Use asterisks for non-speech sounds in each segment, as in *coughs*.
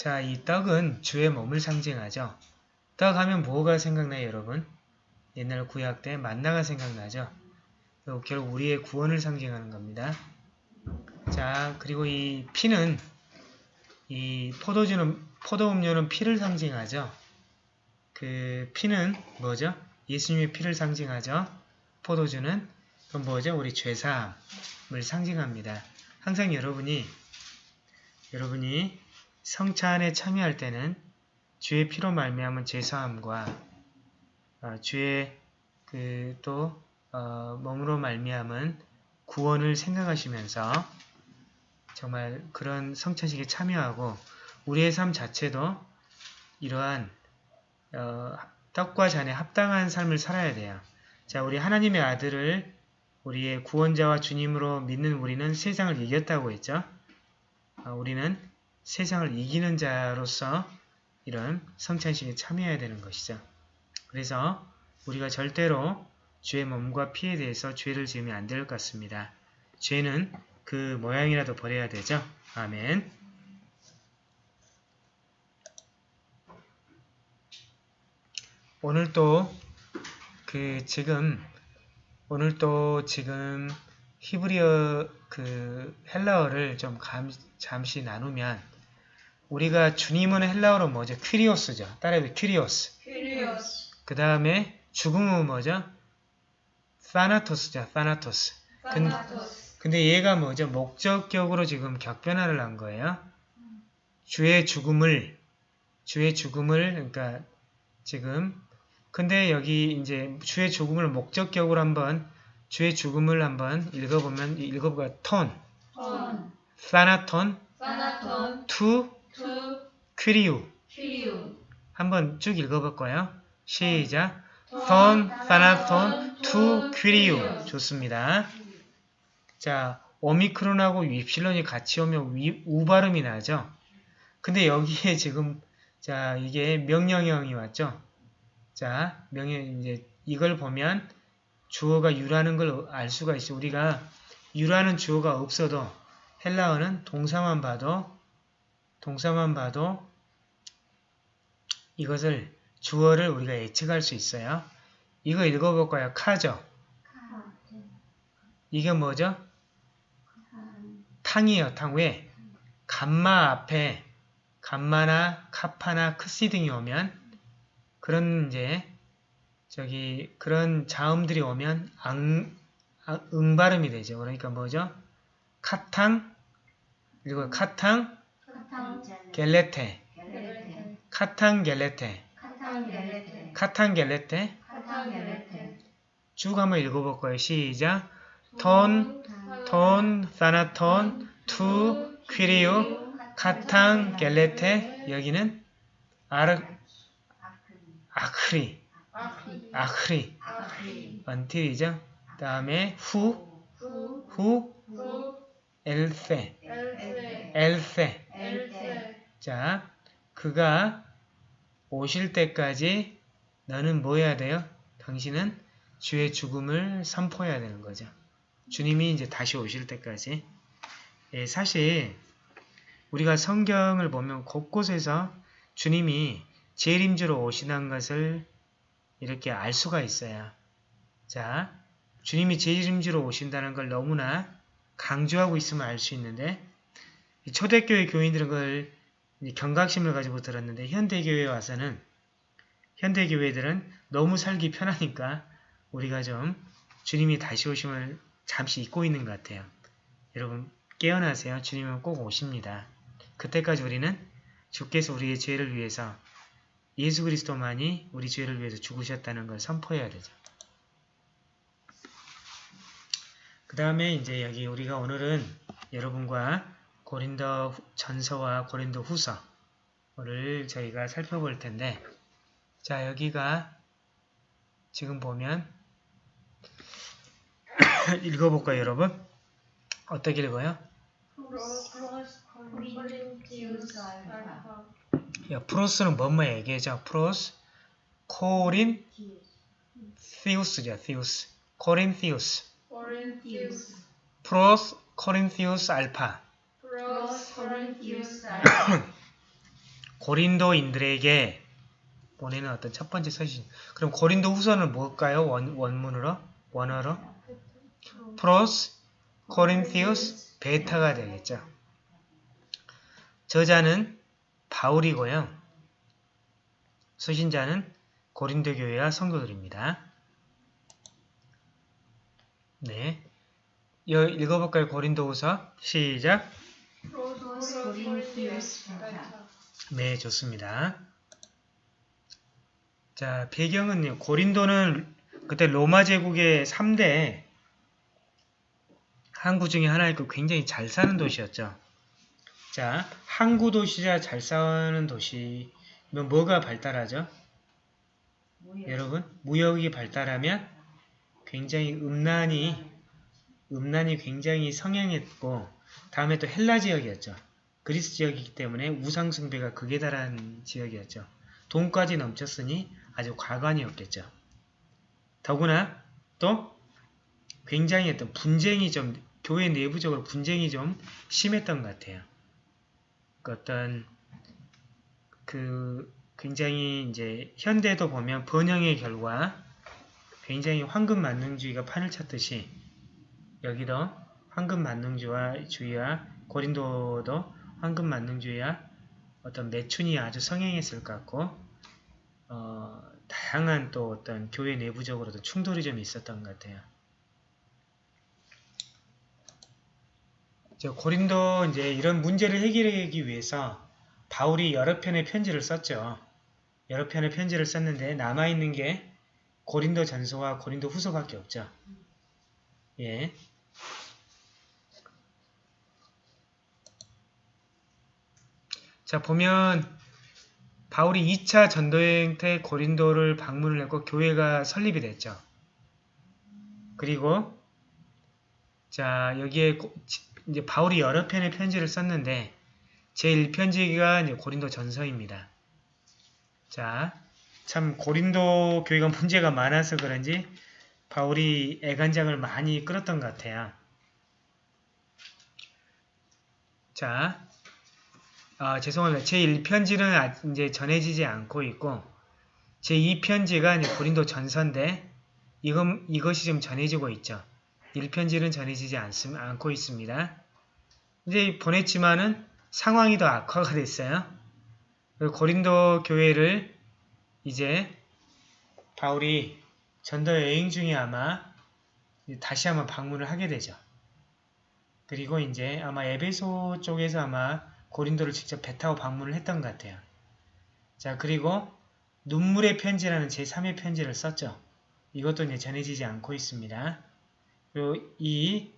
자, 이 떡은 주의 몸을 상징하죠. 떡 하면 뭐가 생각나요, 여러분? 옛날 구약 때 만나가 생각나죠. 결국 우리의 구원을 상징하는 겁니다. 자, 그리고 이 피는 이 포도주는 포도 음료는 피를 상징하죠. 그 피는 뭐죠? 예수님의 피를 상징하죠. 포도주는 그럼 뭐죠? 우리 죄사함을 상징합니다. 항상 여러분이 여러분이 성찬에 참여할 때는 주의 피로 말미암은 죄사함과 어, 주의 그 또 어, 몸으로 말미암은 구원을 생각하시면서 정말 그런 성찬식에 참여하고 우리의 삶 자체도 이러한 어, 떡과 잔에 합당한 삶을 살아야 돼요. 자, 우리 하나님의 아들을 우리의 구원자와 주님으로 믿는 우리는 세상을 이겼다고 했죠. 어, 우리는 세상을 이기는 자로서 이런 성찬식에 참여해야 되는 것이죠. 그래서 우리가 절대로 죄의 몸과 피에 대해서 죄를 지으면 안 될 것 같습니다. 죄는 그 모양이라도 버려야 되죠. 아멘. 오늘 또 그 지금 오늘 또 지금 히브리어 그 헬라어를 좀 감, 잠시 나누면 우리가 주님은 헬라어로 뭐죠? 퀴리오스죠. 따라해도 퀴리오스. 퀴리오스. 그 다음에 죽음은 뭐죠? 사나토스죠. 사나토스. 사나토스. 근 데 얘가 뭐죠? 목적격으로 지금 격변화를 한 거예요. 주의 죽음을 주의 죽음을 그러니까 지금 근데 여기 이제 주의 죽음을 목적격으로 한번 주의 죽음을 한번 읽어보면 읽어보까 τὸν, τὸν, θάνατον, θάνατον, τοῦ, τοῦ, κυρίου κυρίου. 한번 쭉 읽어볼까요? 시작 τὸν, θάνατον, τοῦ, κυρίου 좋습니다. 자, 오미크론하고 윕실론이 같이 오면 위, 우 발음이 나죠? 근데 여기에 지금 자 이게 명령형이 왔죠? 자, 명령 이제 이걸 보면 주어가 유라는 걸 알 수가 있어. 우리가 유라는 주어가 없어도 헬라어는 동사만 봐도 동사만 봐도 이것을 주어를 우리가 예측할 수 있어요. 이거 읽어볼까요? 카죠? 이게 뭐죠? 탕이에요. 탕. 왜? 감마 앞에 감마나 카파나 크시 등이 오면 그런 이제 저기 그런 자음들이 오면 앙, 아, 응 발음이 되죠. 그러니까 뭐죠? 카탕 그리고 카탕 겔레테. καταγγέλλετε. καταγγέλλετε. 쭉 한번 읽어볼 거예요. 시작. τὸν, τὸν, θάνατον, τοῦ, κυρίου, καταγγέλλετε. 여기는 아르, ἄχρι, ἄχρι, until이죠. 다음에 οὗ, οὗ, ἔλθῃ, 엘세. 자, 그가 오실 때까지 너는 뭐 해야 돼요? 당신은 주의 죽음을 선포해야 되는 거죠. 주님이 이제 다시 오실 때까지. 예, 사실 우리가 성경을 보면 곳곳에서 주님이 재림주로 오시는 것을 이렇게 알 수가 있어요. 자, 주님이 재림주로 오신다는 걸 너무나 강조하고 있으면 알수 있는데 초대교회 교인들은 그걸 경각심을 가지고 들었는데 현대교회에 와서는 현대교회들은 너무 살기 편하니까 우리가 좀 주님이 다시 오심을 잠시 잊고 있는 것 같아요. 여러분 깨어나세요. 주님은 꼭 오십니다. 그때까지 우리는 주께서 우리의 죄를 위해서 예수 그리스도만이 우리 죄를 위해서 죽으셨다는 걸 선포해야 되죠. 그 다음에 이제 여기 우리가 오늘은 여러분과 고린도 전서와 고린도 후서를 저희가 살펴볼 텐데 자 여기가 지금 보면 *coughs* 읽어볼까요 여러분? 어떻게 읽어요? 야, 프로스는 뭐뭐 얘기하죠? 프로스 코린 티우스죠. 티우스 Κορινθίους Πρὸς Κορινθίους 알파 *coughs* 고린도인들에게 보내는 어떤 첫 번째 서신. 그럼 고린도 후서는 뭘까요? 원, 원문으로? 원어로? Πρὸς, Κορινθίους, 베타가 되겠죠. 저자는 바울이고요. 서신자는 고린도 교회와 성도들입니다. 네. 읽어볼까요? 고린도 후서 시작. 네, 좋습니다. 자, 배경은요. 고린도는 그때 로마 제국의 3대 항구 중에 하나였고 굉장히 잘 사는 도시였죠. 자, 항구 도시자 잘 사는 도시면 뭐가 발달하죠? 여러분, 무역이 발달하면 굉장히 음란이 음란이 굉장히 성행했고 다음에 또 헬라 지역이었죠. 그리스 지역이기 때문에 우상 숭배가 극에 달한 지역이었죠. 돈까지 넘쳤으니 아주 과관이었겠죠. 더구나 또 굉장히 어떤 분쟁이 좀 교회 내부적으로 분쟁이 좀 심했던 것 같아요. 그 어떤 그 굉장히 이제 현대도 보면 번영의 결과 굉장히 황금 만능주의가 판을 쳤듯이 여기도 황금 만능주의와 주의와 고린도도 황금 만능주의와 어떤 매춘이 아주 성행했을 것 같고 어, 다양한 또 어떤 교회 내부적으로도 충돌이 좀 있었던 것 같아요. 저 고린도 이제 이런 문제를 해결하기 위해서 바울이 여러 편의 편지를 썼죠. 여러 편의 편지를 썼는데 남아있는 게 고린도 전서와 고린도 후서밖에 없죠. 예. 자, 보면 바울이 2차 전도여행 때 고린도를 방문을 했고 교회가 설립이 됐죠. 그리고 자, 여기에 고, 이제 바울이 여러 편의 편지를 썼는데 제1편지가 이제 고린도 전서입니다. 자, 참 고린도 교회가 문제가 많아서 그런지 바울이 애간장을 많이 끌었던 것 같아요. 자, 아, 죄송합니다. 제1편지는 이제 전해지지 않고 있고 제2편지가 이제 고린도 전서인데 이것, 이것이 좀 전해지고 있죠. 1편지는 전해지지 않, 않고 있습니다. 이제 보냈지만은 상황이 더 악화가 됐어요. 고린도 교회를 이제 바울이 전도 여행 중에 아마 다시 한번 방문을 하게 되죠. 그리고 이제 아마 에베소 쪽에서 아마 고린도를 직접 배 타고 방문을 했던 것 같아요. 자, 그리고 눈물의 편지라는 제3의 편지를 썼죠. 이것도 이제 전해지지 않고 있습니다. 그리고 이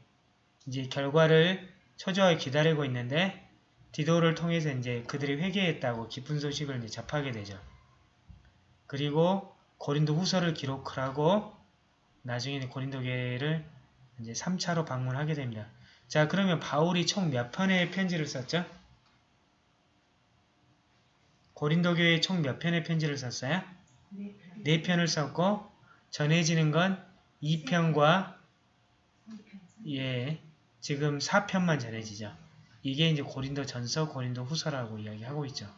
이제 결과를 초조하게 기다리고 있는데 디도를 통해서 이제 그들이 회개했다고 기쁜 소식을 이제 접하게 되죠. 그리고 고린도 후서를 기록을 하고 나중에 고린도 교회를 이제 3차로 방문하게 됩니다. 자, 그러면 바울이 총 몇 편의 편지를 썼죠? 고린도 교회에 총 몇 편의 편지를 썼어요? 네 편을 썼고 전해지는 건 2편과 예, 지금 4편만 전해지죠. 이게 이제 고린도 전서, 고린도 후서라고 이야기하고 있죠.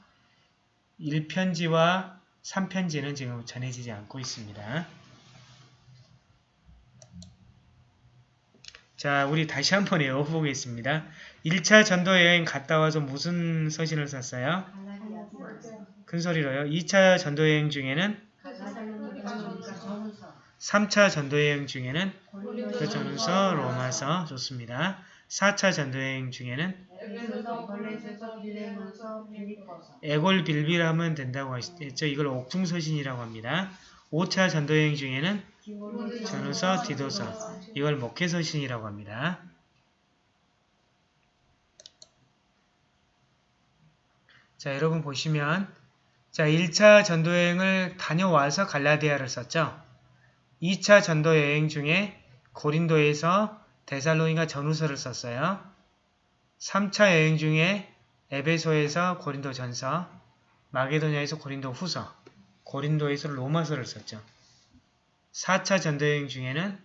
1편지와 3편지는 지금 전해지지 않고 있습니다. 자, 우리 다시 한번 외워보겠습니다. 1차 전도 여행 갔다 와서 무슨 서신을 썼어요? 큰 소리로요. 2차 전도 여행 중에는 3차 전도 여행 중에는 그 전서 로마서 좋습니다. 4차 전도 여행 중에는 에골 빌빌하면 된다고 했죠. 이걸 옥중서신이라고 합니다. 5차 전도 여행 중에는 전후서, 디도서 이걸 목회서신이라고 합니다. 자, 여러분 보시면 자 1차 전도여행을 다녀와서 갈라디아를 썼죠. 2차 전도여행 중에 고린도에서 데살로니가 전후서를 썼어요. 3차 여행 중에 에베소에서 고린도 전서, 마게도냐에서 고린도 후서, 고린도에서 로마서를 썼죠. 4차 전도여행 중에는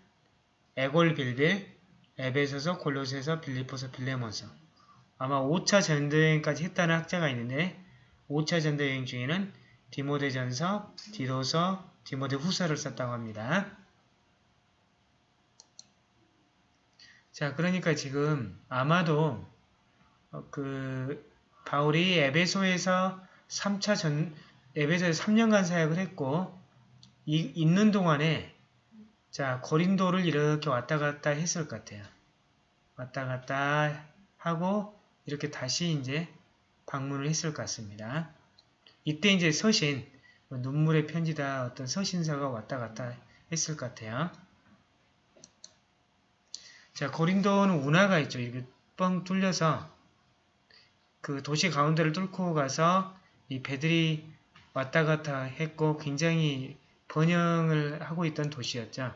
에골 빌빌, 에베소서, 골로새서, 빌리포서, 빌레몬서 아마 5차 전도여행까지 했다는 학자가 있는데 5차 전도 여행 중에는 디모데전서, 디도서, 디모데 후서를 썼다고 합니다. 자, 그러니까 지금 아마도 어, 그 바울이 에베소에서 3차 전 에베소에서 3년간 사역을 했고 이, 있는 동안에 자 고린도를 이렇게 왔다 갔다 했을 것 같아요. 왔다 갔다 하고 이렇게 다시 이제 방문을 했을 것 같습니다. 이때 이제 서신 뭐 눈물의 편지다 어떤 서신사가 왔다 갔다 했을 것 같아요. 자 고린도는 운하가 있죠. 이렇게 뻥 뚫려서 그 도시 가운데를 뚫고 가서 이 배들이 왔다 갔다 했고 굉장히 번영을 하고 있던 도시였죠.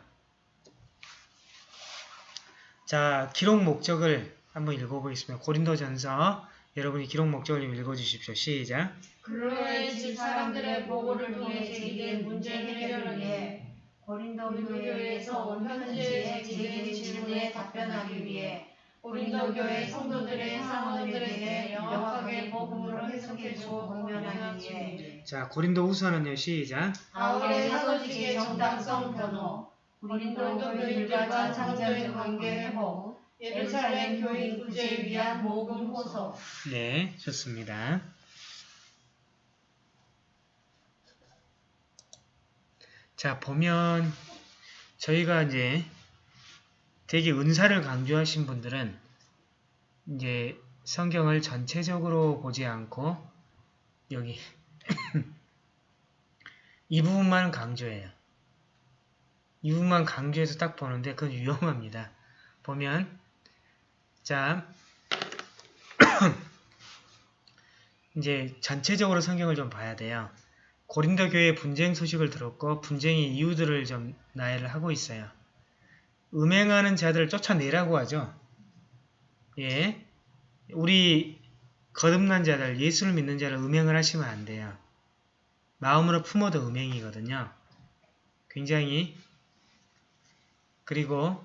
자, 기록 목적을 한번 읽어보겠습니다. 고린도전서 여러분이 기록 목적을 읽어주십시오. 시작. 그로의 집 사람들의 보고를 통해 제기된 문제 해결을 위해 고린도 교회에서 온 현지에 제기된 질문에 답변하기 위해 고린도 교회 성도들의 사모들에게 명확하게 복음으로 해석해 주고 공면하기 위해 자, 고린도 후서는요. 시작. 바울의 사도직의 정당성 변호, 고린도 교인들과 장자의 관계 회복, 예루살렘 교인 구제를 위한 모금 호소, 네, 좋습니다. 자, 보면 저희가 이제 되게 은사를 강조하신 분들은 이제 성경을 전체적으로 보지 않고 여기 *laughs* 이 부분만 강조해요. 이 부분만 강조해서 딱 보는데 그건 위험합니다. 보면 자 *clears throat* 이제 전체적으로 성경을 좀 봐야 돼요. 고린도 교회 분쟁 소식을 들었고 분쟁의 이유들을 좀 나열을 하고 있어요. 음행하는 자들을 쫓아내라고 하죠. 예. 우리 거듭난 자들, 예수를 믿는 자를 음행을 하시면 안 돼요. 마음으로 품어도 음행이거든요. 굉장히 그리고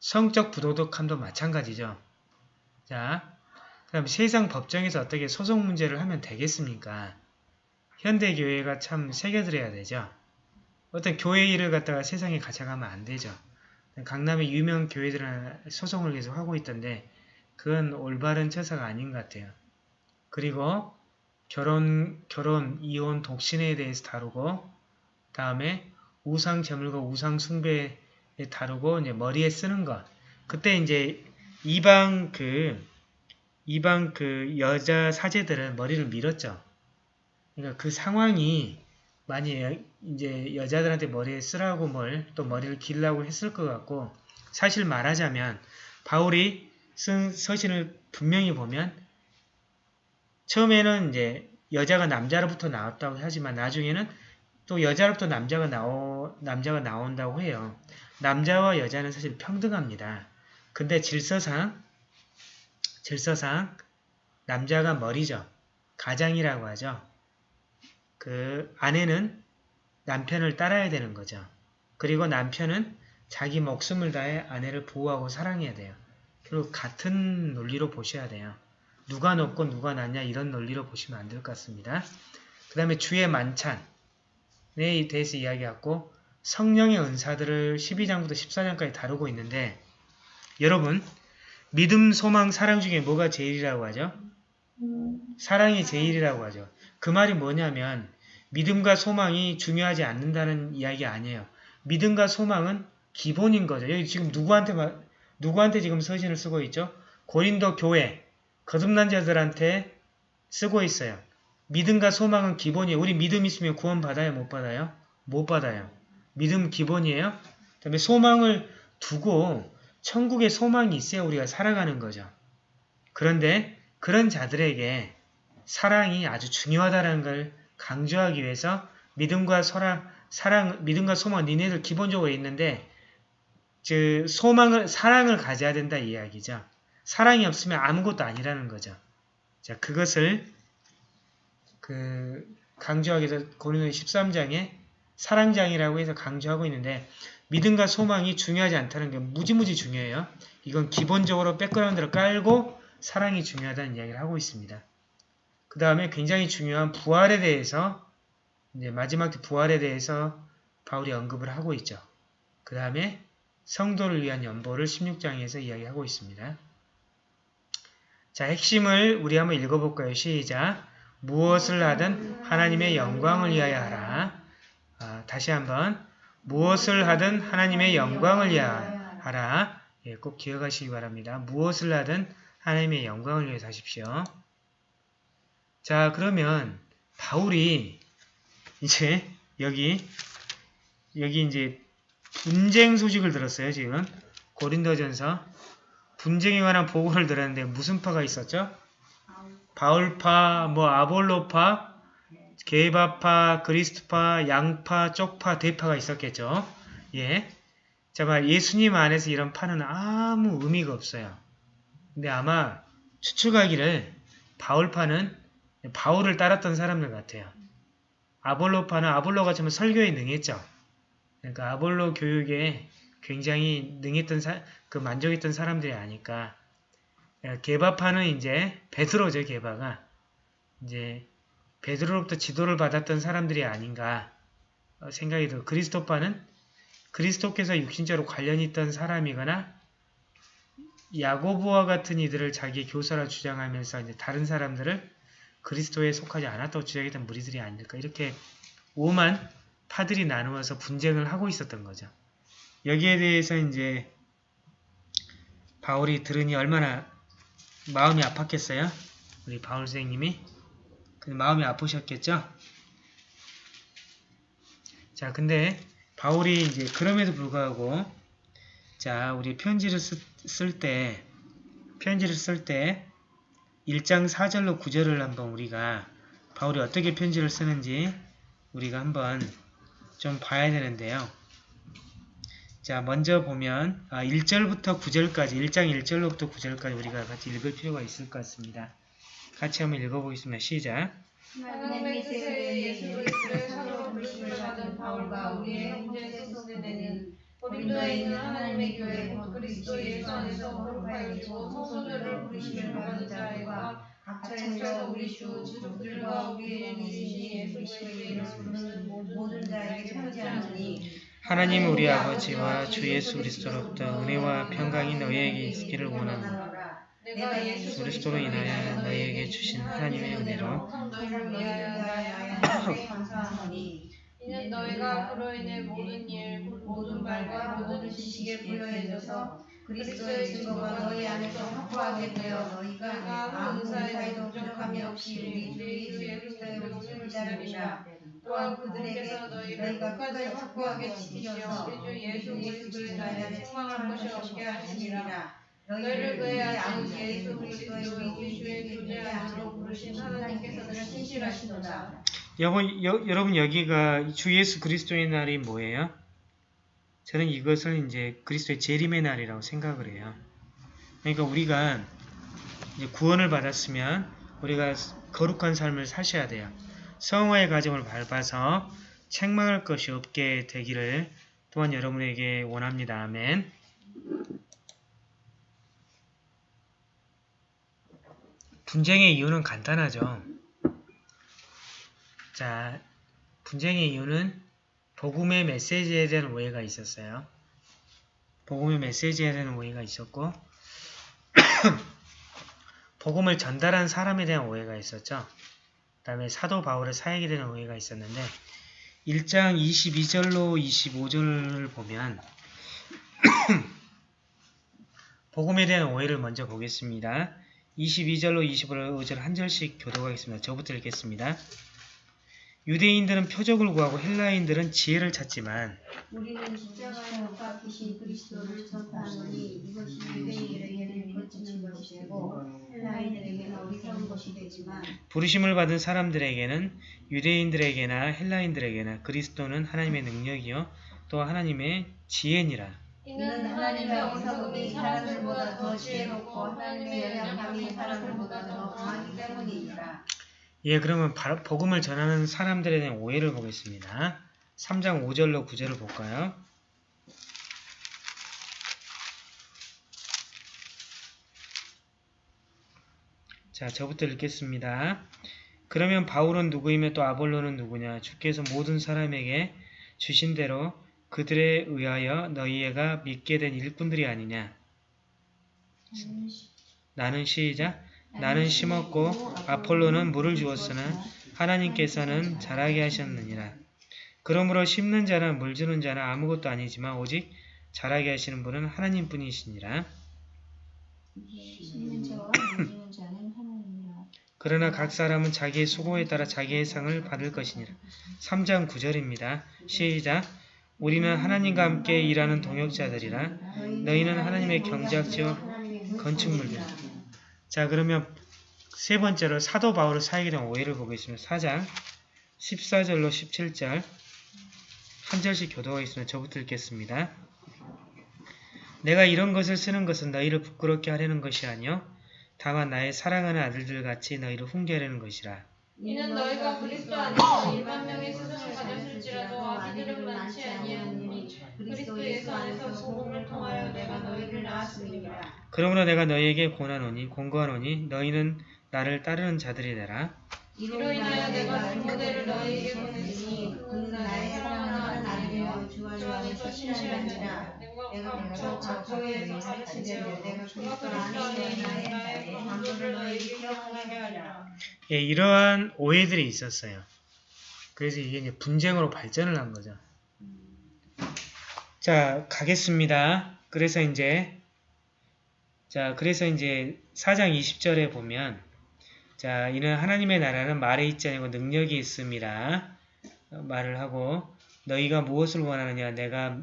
성적 부도덕함도 마찬가지죠. 자, 그럼 세상 법정에서 어떻게 소송 문제를 하면 되겠습니까? 현대 교회가 참 새겨들어야 되죠. 어떤 교회 일을 갖다가 세상에 가져가면 안 되죠. 강남의 유명 교회들은 소송을 계속 하고 있던데 그건 올바른 처사가 아닌 것 같아요. 그리고 결혼, 결혼, 이혼, 독신에 대해서 다루고 다음에 우상 제물과 우상 숭배에 다루고 이제 머리에 쓰는 것. 그때 이제 이방 그 이방 그 여자 사제들은 머리를 밀었죠. 그러니까 그 상황이 많이 이제 여자들한테 머리에 쓰라고 뭘 또 머리를 길라고 했을 것 같고 사실 말하자면 바울이 쓴 서신을 분명히 보면 처음에는 이제 여자가 남자로부터 나왔다고 하지만 나중에는 또 여자로부터 남자가 나오 남자가 나온다고 해요. 남자와 여자는 사실 평등합니다. 근데 질서상 질서상 남자가 머리죠. 가장이라고 하죠. 그 아내는 남편을 따라야 되는 거죠. 그리고 남편은 자기 목숨을 다해 아내를 보호하고 사랑해야 돼요. 결국 같은 논리로 보셔야 돼요. 누가 높고 누가 낮냐 이런 논리로 보시면 안 될 것 같습니다. 그 다음에 주의 만찬에 대해서 이야기하고 성령의 은사들을 12장부터 14장까지 다루고 있는데 여러분 믿음, 소망, 사랑 중에 뭐가 제일이라고 하죠? 사랑이 제일이라고 하죠. 그 말이 뭐냐면 믿음과 소망이 중요하지 않는다는 이야기 아니에요. 믿음과 소망은 기본인 거죠. 여기 지금 누구한테 누구한테 지금 서신을 쓰고 있죠? 고린도 교회 거듭난 자들한테 쓰고 있어요. 믿음과 소망은 기본이에요. 우리 믿음 있으면 구원 받아요? 못 받아요? 못 받아요. 믿음 기본이에요. 그 다음에 소망을 두고 천국에 소망이 있어야 우리가 살아가는 거죠. 그런데 그런 자들에게 사랑이 아주 중요하다는 걸 강조하기 위해서 믿음과 소랑, 사랑, 믿음과 소망 니네들 기본적으로 있는데 즉 소망을 사랑을 가져야 된다 이 이야기죠. 사랑이 없으면 아무것도 아니라는 거죠. 자, 그것을 그 강조하기 위해서 고린도 13장에 사랑장이라고 해서 강조하고 있는데 믿음과 소망이 중요하지 않다는 게 무지무지 중요해요. 이건 기본적으로 백그라운드를 깔고 사랑이 중요하다는 이야기를 하고 있습니다. 그 다음에 굉장히 중요한 부활에 대해서 이제 마지막 때 부활에 대해서 바울이 언급을 하고 있죠. 그 다음에 성도를 위한 연보를 16장에서 이야기하고 있습니다. 자, 핵심을 우리 한번 읽어볼까요? 시작. 무엇을 하든 하나님의 영광을 위하여 하라. 아, 다시 한번 무엇을 하든 하나님의 영광을 위하여 하라. 예, 꼭 기억하시기 바랍니다. 무엇을 하든 하나님의 영광을 위해서 하십시오. 자, 그러면 바울이 이제 여기 여기 이제 분쟁 소식을 들었어요, 지금. 고린도전서 분쟁에 관한 보고를 들었는데 무슨 파가 있었죠? 바울파, 뭐 아볼로파, 게바파, 그리스도파, 양파, 쪽파, 대파가 있었겠죠. 예. 자, 말 예수님 안에서 이런 파는 아무 의미가 없어요. 근데 아마 추측하기를 바울파는 바울을 따랐던 사람들 같아요. 아볼로파는 아볼로가 좀 설교에 능했죠. 그러니까 아볼로 교육에 굉장히 능했던 사, 그 만족했던 사람들이 아니까 게바파는 이제 베드로죠 게바가 이제 베드로로부터 지도를 받았던 사람들이 아닌가 어, 생각이 들어 그리스도파는 그리스도께서 육신적으로 관련이 있던 사람이거나 야고보와 같은 이들을 자기 교사라 주장하면서 이제 다른 사람들을 그리스도에 속하지 않았다고 주장했던 무리들이 아닐까 이렇게 오만 파들이 나누어서 분쟁을 하고 있었던 거죠. 여기에 대해서 이제 바울이 들으니 얼마나 마음이 아팠겠어요? 우리 바울 선생님이 마음이 아프셨겠죠? 자, 근데 바울이 이제 그럼에도 불구하고 자, 우리 편지를 쓸 때 편지를 쓸 때 1장 4절로 9절을 한번 우리가 바울이 어떻게 편지를 쓰는지 우리가 한번 좀 봐야 되는데요. 자, 먼저 보면 아, 1절부터 9절까지 1장 1절로부터 9절까지 우리가 같이 읽을 필요가 있을 것 같습니다. 같이 한번 읽어보겠습니다. 시작. 하나님의 뜻에 예수 그리스도의 사도로 부르심을 받은 바울과 우리의 고린도에 있는 하나님의 교회 곧 그리스도 예수 안에서 거룩하여 있고 성소들을 부르심을 받은 자들과 각처에서 우리 주 지족들과 우리의 이신 예수 그리스도의 이름을 부르는 모든 자에게 편지하노니 하나님 우리 아버지와 주 예수 그리스도로부터 은혜와 평강이 너희에게 있기를 원하노라. 내가 예수 그리스도로 인하여 너희에게 주신 하나님의 은혜로 이는 너희가 그로 인해 모든 일, 모든 말과 모든 지식에 부여해져서 그리스도의 증거가 너희 안에서 확고하게 되어 너희가 아무 은사에도 부족함이 없이 우리 주 예수의 그리스도의 오심을 기다립니다. 또한 그들에게서 너희를 끝까지 확고하게 우리 주 예수 그리스도의 날에 책망할 것이 없게 하시니라. 너희를 그의 아들 예수 그리스도의 우리 주의 교제 안으로 부르신 하나님께서는 신실하시도다. 여러분, 여, 여러분 여기가 주 예수 그리스도의 날이 뭐예요? 저는 이것을 이제 그리스도의 재림의 날이라고 생각을 해요. 그러니까 우리가 구원을 받았으면 우리가 거룩한 삶을 사셔야 돼요. 성화의 과정을 밟아서 책망할 것이 없게 되기를 또한 여러분에게 원합니다. 아멘. 분쟁의 이유는 간단하죠. 자, 분쟁의 이유는 복음의 메시지에 대한 오해가 있었어요. 복음의 메시지에 대한 오해가 있었고 *clears throat* 복음을 전달한 사람에 대한 오해가 있었죠. 그 다음에 사도 바울의 사역에 대한 오해가 있었는데 1장 22절로 25절을 보면 *clears throat* 복음에 대한 오해를 먼저 보겠습니다. 22절로 25절 한 절씩 교도하겠습니다. 저부터 읽겠습니다. 유대인들은 표적을 구하고 헬라인들은 지혜를 찾지만 우리는 십자가에 못 박히신 그리스도를 전파하노니 이것이 유대인들에게는 거친 것이고 헬라인들에게는 어리석은 것이 되지만 부르심을 받은 사람들에게는 유대인들에게나 헬라인들에게나 그리스도는 하나님의 능력이요 또 하나님의 지혜니라. 이는 하나님의 어리석음이 사람들보다 더 지혜롭고 하나님의 연약함이 사람들보다 더 강하기 때문이니라. 예, 그러면 바- 복음을 전하는 사람들에 대한 오해를 보겠습니다. 3장 5절로 9절을 볼까요? 자, 저부터 읽겠습니다. 그러면 바울은 누구이며 또 아볼로는 누구냐? 주께서 모든 사람에게 주신 대로 그들에 의하여 너희가 믿게 된 일꾼들이 아니냐? 나는 시작. 나는 심었고 아폴로는 물을 주었으나 하나님께서는 자라게 하셨느니라. 그러므로 심는 자나 물 주는 자는 아무것도 아니지만 오직 자라게 하시는 분은 하나님뿐이시니라. 그러나 각 사람은 자기의 수고에 따라 자기의 상을 받을 것이니라. 3장 9절입니다. 시작. 우리는 하나님과 함께 일하는 동역자들이라. 너희는 하나님의 경작지와 건축물들이라. 자 그러면 세 번째로 사도 바울의 사역에 대한 오해를 보겠습니다. 4장 14절로 17절 한 절씩 교도가 있으면 저부터 읽겠습니다. 내가 이런 것을 쓰는 것은 너희를 부끄럽게 하려는 것이 아니요 다만 나의 사랑하는 아들들 같이 너희를 훈계하려는 것이라. 이는 너희가 그리스도 안에서 일반 명의 스승을 가졌을지라도 아비들은 많지 아니하니 그리스도 예수 안에서 소금을 통하여 내가 너희를 낳았음이니라. 그러므로 내가 너희에게 권하노니 공고하노니 너희는 나를 따르는 자들이 되라. 이로 인하여 내가 중고대를 너희에게 보냈으니 그는 나의 사랑하는 아들이요 주 안에서 신실하니라. 내가 각처 각조에서 가르치되어 내가 그리스도 안에 있는 나의 강조를 너희에게 기억하게 하리라. 예, 이러한 오해들이 있었어요. 그래서 이게 이제 분쟁으로 발전을 한 거죠. 자, 가겠습니다. 그래서 이제, 자, 그래서 이제 4장 20절에 보면, 자, 이는 하나님의 나라는 말에 있지 아니고 능력이 있음이라 어, 말을 하고, 너희가 무엇을 원하느냐? 내가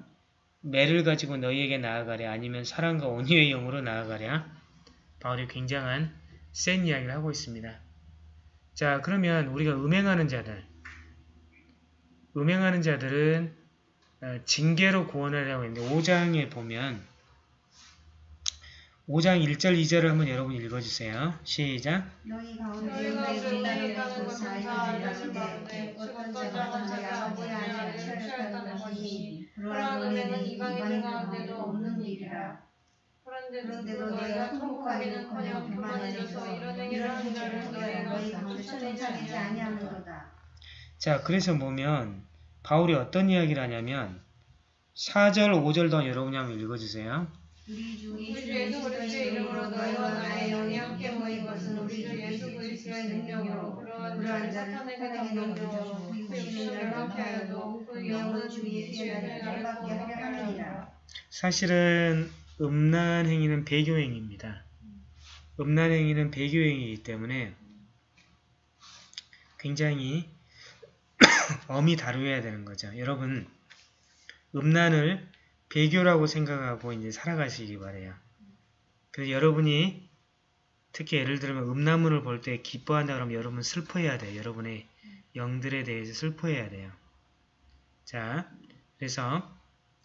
매를 가지고 너희에게 나아가랴? 아니면 사랑과 온유의 영으로 나아가랴? 바울이 굉장한 센 이야기를 하고 있습니다. 자, 그러면 우리가 음행하는 자들, 음행하는 자들은 어, 징계로 구원하려고 했는데 5장에 보면 5장 1절 2절을 한번 여러분 읽어주세요. 시작. 너희가 통곡하기는커녕 교만해져서 이런 행위를 너희 자, 그래서 보면 바울이 어떤 이야기를 하냐면 4절, 5절 더 여러분이 한번 읽어주세요. 우리 주 예수 그리스도의 이름으로 너희와 나의 영이 함께 모인 것은 우리 주 예수 그리스도의 능력으로 그러한 자를 그그 육신을 육신을 멸망케 하여도 멸망하여도 그그 영은 주주 예수의 예수의 날을 날을 받게 받게 하려 하려 함이라. 함이라 사실은 음란 행위는 배교 행위입니다. 음란 행위는 배교 행위이기 때문에 굉장히 *coughs* 엄히 다루어야 되는 거죠. 여러분, 음란을 배교라고 생각하고 이제 살아가시기 바래요. 그래서 여러분이 특히 예를 들면 음란물을 볼 때 기뻐한다 그러면 여러분 슬퍼해야 돼요. 여러분의 영들에 대해서 슬퍼해야 돼요. 자, 그래서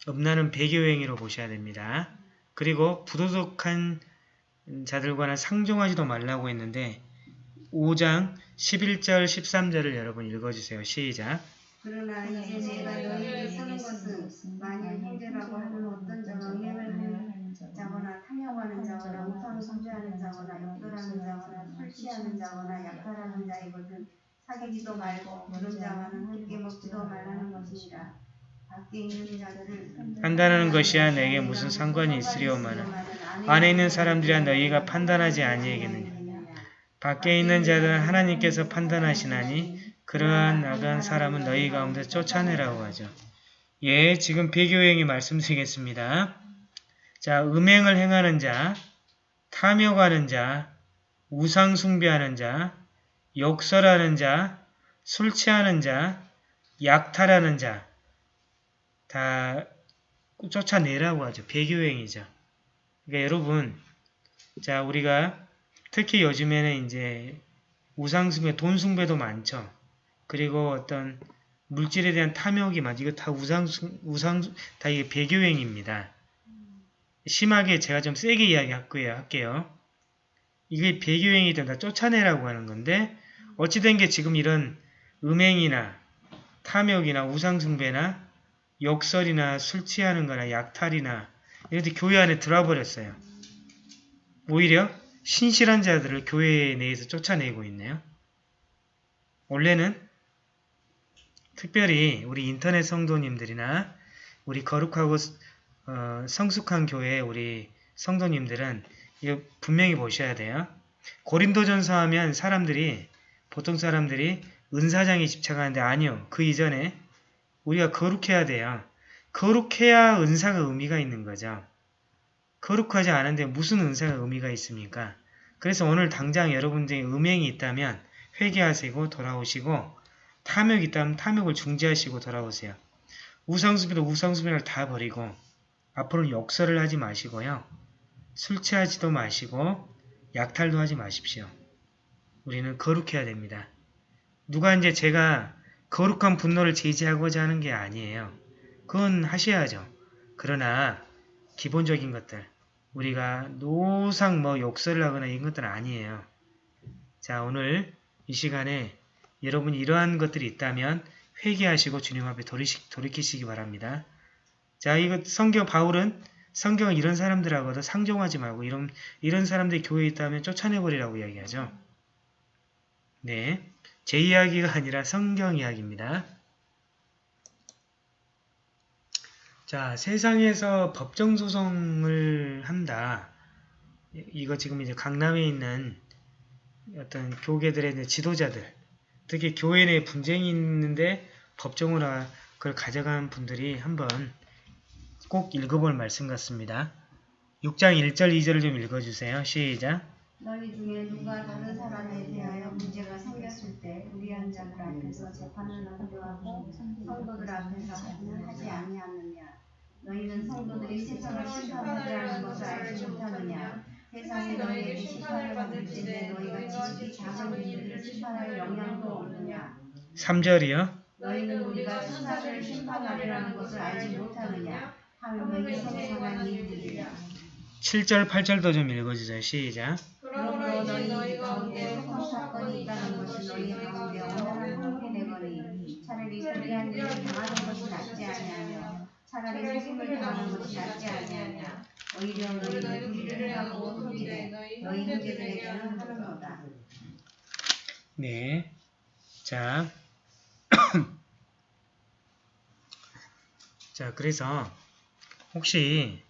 음란은 배교행위로 보셔야 됩니다. 그리고 부도덕한 자들과는 상종하지도 말라고 했는데 5장 11절 13절을 여러분 읽어주세요. 시작. 그러나 이제 내가 너희에게 쓰는 것은 만일 형제라고 하는 어떤 자가 하는 자거나 탐욕하는 자거나 우상 숭배하는 자거나 역돌하는 자거나 술 취하는 자거나 약탈하는 자이거든 사귀지도 말고 그런 자와는 함께 먹지도 말라는 것이니라 밖에 있는 자들을 판단하는 것이야 내게 무슨 상관이 있으리오마나 안에 있는 사람들이야 너희가 판단하지 아니하겠느냐 밖에 있는 자들은 하나님께서 판단하시나니 그러한 나간 사람은 너희 가운데 쫓아내라고 하죠. 예, 지금 배교행위 말씀드리겠습니다. 자, 음행을 행하는 자, 탐욕하는 자, 우상 숭배하는 자, 욕설하는 자, 술 취하는 자, 약탈하는 자, 다 쫓아내라고 하죠. 배교행위죠. 그러니까 여러분, 자, 우리가 특히 요즘에는 이제 우상숭배, 돈숭배도 많죠. 그리고 어떤 물질에 대한 탐욕이 많죠. 이거 다 우상, 우상, 다 이게 배교행위입니다. 심하게 제가 좀 세게 이야기할게요. 할게요. 이게 배교행위들 다 쫓아내라고 하는 건데, 어찌된 게 지금 이런 음행이나 탐욕이나 우상숭배나 욕설이나 술 취하는 거나 약탈이나 이런 데 교회 안에 들어와 버렸어요. 오히려 신실한 자들을 교회 내에서 쫓아내고 있네요. 원래는 특별히 우리 인터넷 성도님들이나 우리 거룩하고 어, 성숙한 교회 우리 성도님들은 이거 분명히 보셔야 돼요. 고린도전서 하면 사람들이 보통 사람들이 은사장에 집착하는데 아니요. 그 이전에 우리가 거룩해야 돼요. 거룩해야 은사가 의미가 있는 거죠. 거룩하지 않은데 무슨 은사가 의미가 있습니까? 그래서 오늘 당장 여러분들이 음행이 있다면 회개하시고 돌아오시고 탐욕이 있다면 탐욕을 중지하시고 돌아오세요. 우상수비도 우상수비를 다 버리고 앞으로는 욕설을 하지 마시고요. 술 취하지도 마시고 약탈도 하지 마십시오. 우리는 거룩해야 됩니다. 누가 이제 제가 거룩한 분노를 제지하고자 하는 게 아니에요. 그건 하셔야죠. 그러나 기본적인 것들 우리가 노상 뭐 욕설을 하거나 이런 것들은 아니에요. 자 오늘 이 시간에 여러분이 이러한 것들이 있다면 회개하시고 주님 앞에 돌이키시기 바랍니다. 자 이거 성경 바울은 성경은 이런 사람들하고도 상종하지 말고 이런 이런 사람들이 교회에 있다면 쫓아내버리라고 이야기하죠. 네, 제 이야기가 아니라 성경 이야기입니다. 자, 세상에서 법정 소송을 한다. 이- 이거 지금 이제 강남에 있는 어떤 교계들의 지도자들, 특히 교회 내에 분쟁이 있는데 법정으로 그걸 가져간 분들이 한번 꼭 읽어볼 말씀 같습니다. 6장 1절 2절을 좀 읽어주세요. 시작. 너희 중에 누가 다른 사람에 대하여 문제가 생겼을 때 우리한 자들 앞에서 재판을 하려고 성도들 앞에서 하지는 하지 아니하느냐 너희는 성도들이 세상을 심판하리라는 것을 알지 못하느냐 세상이 너희에게 심판을 받을지내 너희가 지식이 작은 이들을 심판할 영향도 없느냐 3절이요. 너희는 우리가 천사를 심판하리라는 것을 알지 못하느냐 하물며 이성상한 이들이라 7절 8절도 좀 읽어주세요. 시작. 그러므로 이제 너희 가운데 속한 사건이 있다는 것이 너희 가운데 온전한 형편되거니 차라리 불리한 일을 당하는 것이 낫지 차라리 속임을 당하는 것이 낫지 아니하냐 오히려 너희는 불의를 하고 흠이되 너희 형제들에게는 하는도다 네. 자. *clears throat* 자, 그래서 혹시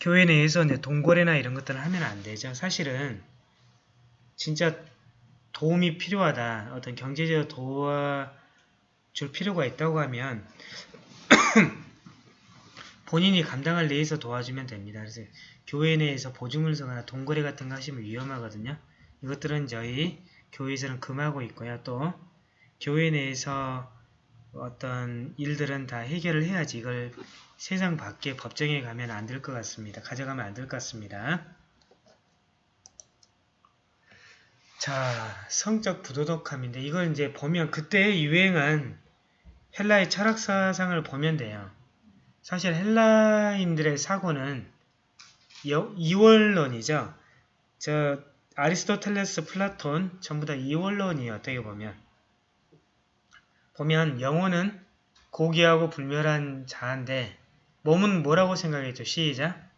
교회 내에서 이제 동거래나 이런 것들을 하면 안 되죠. 사실은 진짜 도움이 필요하다. 어떤 경제적으로 도와 줄 필요가 있다고 하면 *clears throat* 본인이 감당할 내에서 도와주면 됩니다. 그래서 교회 내에서 보증을 서거나 동거래 같은 거 하시면 위험하거든요. 이것들은 저희 교회에서는 금하고 있고요. 또 교회 내에서 어떤 일들은 다 해결을 해야지 이걸 세상 밖에 법정에 가면 안 될 것 같습니다. 가져가면 안 될 것 같습니다. 자, 성적 부도덕함인데 이걸 이제 보면 그때 유행한 헬라의 철학사상을 보면 돼요. 사실 헬라인들의 사고는 여- 이원론이죠. 저 아리스토텔레스, 플라톤 전부 다 이원론이에요. 어떻게 보면. 보면 영혼은 고귀하고 불멸한 자인데 몸은 뭐라고 생각했죠? 시작.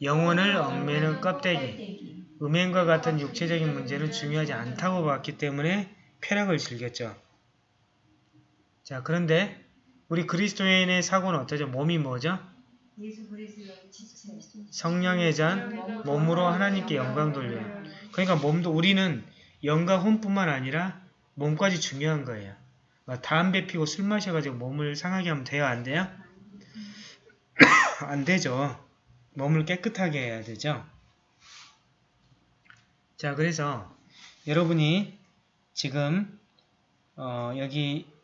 영혼을 얽매는 껍데기. 음행과 같은 육체적인 문제는 중요하지 않다고 봤기 때문에 쾌락을 즐겼죠. 자, 그런데 우리 그리스도인의 사고는 어떠죠? 몸이 뭐죠? 성령의 잔, 몸으로 하나님께 영광 돌려요. 그러니까 몸도 우리는 영과 혼뿐만 아니라 몸까지 중요한 거예요. 막 담배 피고 술 마셔가지고 몸을 상하게 하면 돼요? 안 돼요? *coughs* 안 되죠. 몸을 깨끗하게 해야 되죠. 자, 그래서 여러분이 지금 어, 여기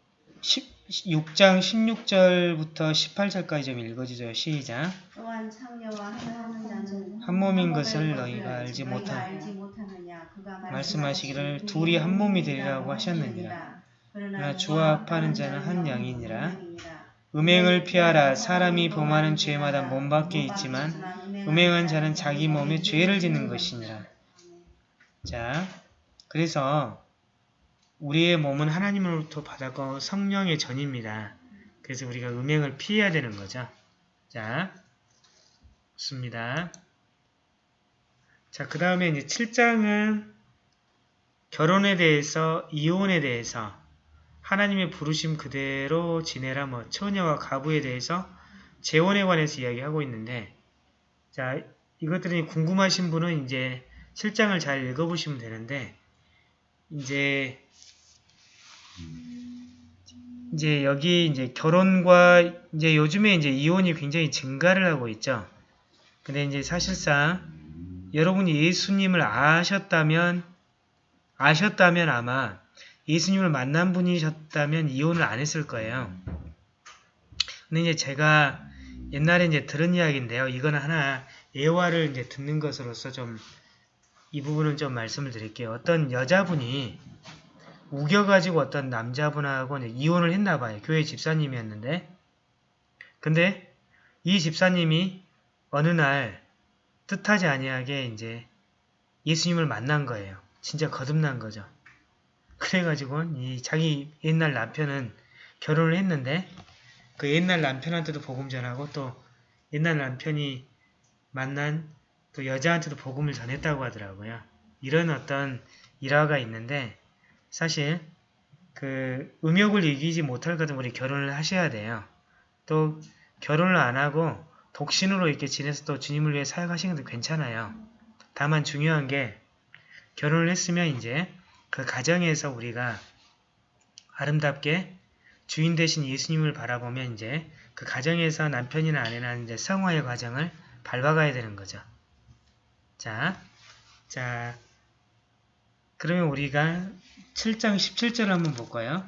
6장 16절부터 18절까지 좀 읽어주세요. 시작. 또한 창녀와 하나하는 자는 한 몸인 것을 너희가 알지 못하- 못하느냐 말씀하시기를 둘이 한 몸이 되리라고 하셨느니라. 그러나 주와 합하는 자는 한 양이니라. 음행을 피하라. 사람이 범하는 죄마다 몸 밖에 있지만 음행한 자는 자기 몸에 죄를 짓는 것이니라. 자, 그래서 우리의 몸은 하나님으로부터 받았고 성령의 전입니다. 그래서 우리가 음행을 피해야 되는 거죠. 자, 좋습니다. 자, 그 다음에 이제 7장은 결혼에 대해서 이혼에 대해서 하나님의 부르심 그대로 지내라 뭐 처녀와 가부에 대해서 재혼에 관해서 이야기하고 있는데 자 이것들이 궁금하신 분은 이제 7장을 잘 읽어보시면 되는데 이제 이제 여기 이제 결혼과 이제 요즘에 이제 이혼이 굉장히 증가를 하고 있죠. 근데 이제 사실상 여러분이 예수님을 아셨다면 아셨다면 아마 예수님을 만난 분이셨다면 이혼을 안 했을 거예요. 근데 이제 제가 옛날에 이제 들은 이야기인데요. 이거는 하나 예화를 이제 듣는 것으로서 좀 이 부분은 좀 말씀을 드릴게요. 어떤 여자분이 우겨가지고 어떤 남자분하고 이혼을 했나 봐요. 교회 집사님이었는데. 근데 이 집사님이 어느 날 뜻하지 아니하게 이제 예수님을 만난 거예요. 진짜 거듭난 거죠. 그래가지고 이 자기 옛날 남편은 결혼을 했는데 그 옛날 남편한테도 복음 전하고 또 옛날 남편이 만난 또 여자한테도 복음을 전했다고 하더라고요. 이런 어떤 일화가 있는데 사실 그 음욕을 이기지 못할 거든 우리 결혼을 하셔야 돼요. 또 결혼을 안 하고 독신으로 이렇게 지내서 또 주님을 위해 사역하시는 것도 괜찮아요. 다만 중요한 게 결혼을 했으면 이제 그 가정에서 우리가 아름답게 주인 대신 예수님을 바라보면 이제 그 가정에서 남편이나 아내나 이제 성화의 과정을 밟아가야 되는 거죠. 자, 자, 그러면 우리가 7장 17절 한번 볼까요?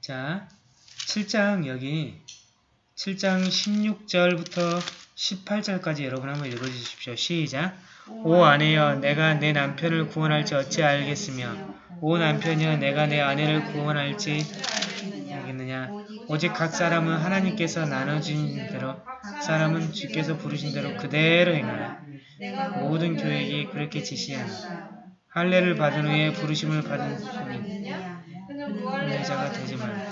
자, 7장 여기 7장 16절부터 18절까지 여러분 한번 읽어주십시오. 시작! 오 아내여 내가 내 남편을 구원할지 어찌 알겠으며 오 남편이여 내가 내 아내를 구원할지 오직 각 사람은 하나님께서 나눠주신 대로 각 사람은 주께서 부르신 대로 그대로 행하라 모든 교회에 그렇게 지시하라 할례를 받은 후에 부르심을 받은 분이 무할례자가 되지 말라.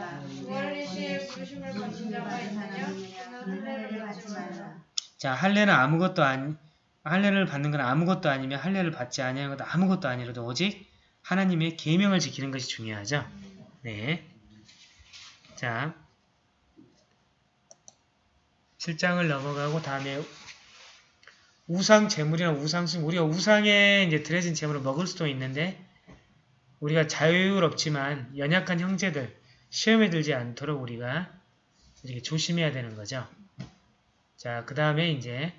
자 할례는 아무것도 아니 할례를 받는 건 아무것도 아니며 할례를 받지 아니하는 것도 아무것도 아니라도 오직 하나님의 계명을 지키는 것이 중요하죠. 네. 자 7장을 넘어가고 다음에 우상 제물이나 우상숭 우리가 우상에 이제 드려진 제물을 먹을 수도 있는데 우리가 자유롭지만 연약한 형제들 시험에 들지 않도록 우리가 이렇게 조심해야 되는 거죠. 자, 그 다음에 이제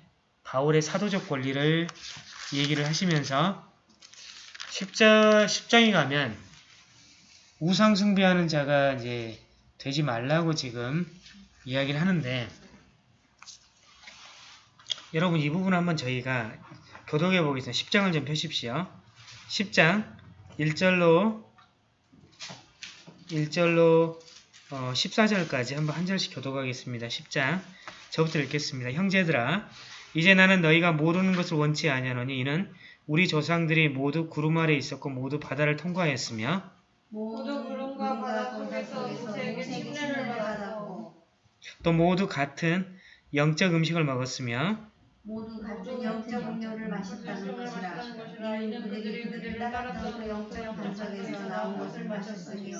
바울의 사도적 권리를 얘기를 하시면서 10장, 10장에 가면 우상 숭배하는 자가 이제 되지 말라고 지금 이야기를 하는데 여러분 이 부분 한번 저희가 교독해 보겠습니다. 10장을 좀 펴십시오. 10장 1절로 1절로 어, 14절까지 한번 한 절씩 교독하겠습니다. 10장 저부터 읽겠습니다. 형제들아 이제 나는 너희가 모르는 것을 원치 아니하노니 이는 우리 조상들이 모두 구름 아래 있었고 모두 바다를 통과했으며 모두 구름과 바다 속에서 모세에게 침례를 받았고 또 모두 같은 영적 음식을 먹었으며 모두 같은 영적 음료를 마셨다는 것이라 이는 그들이 그들을 따랐던 그 영적 반석에서 나온 것을 마셨으며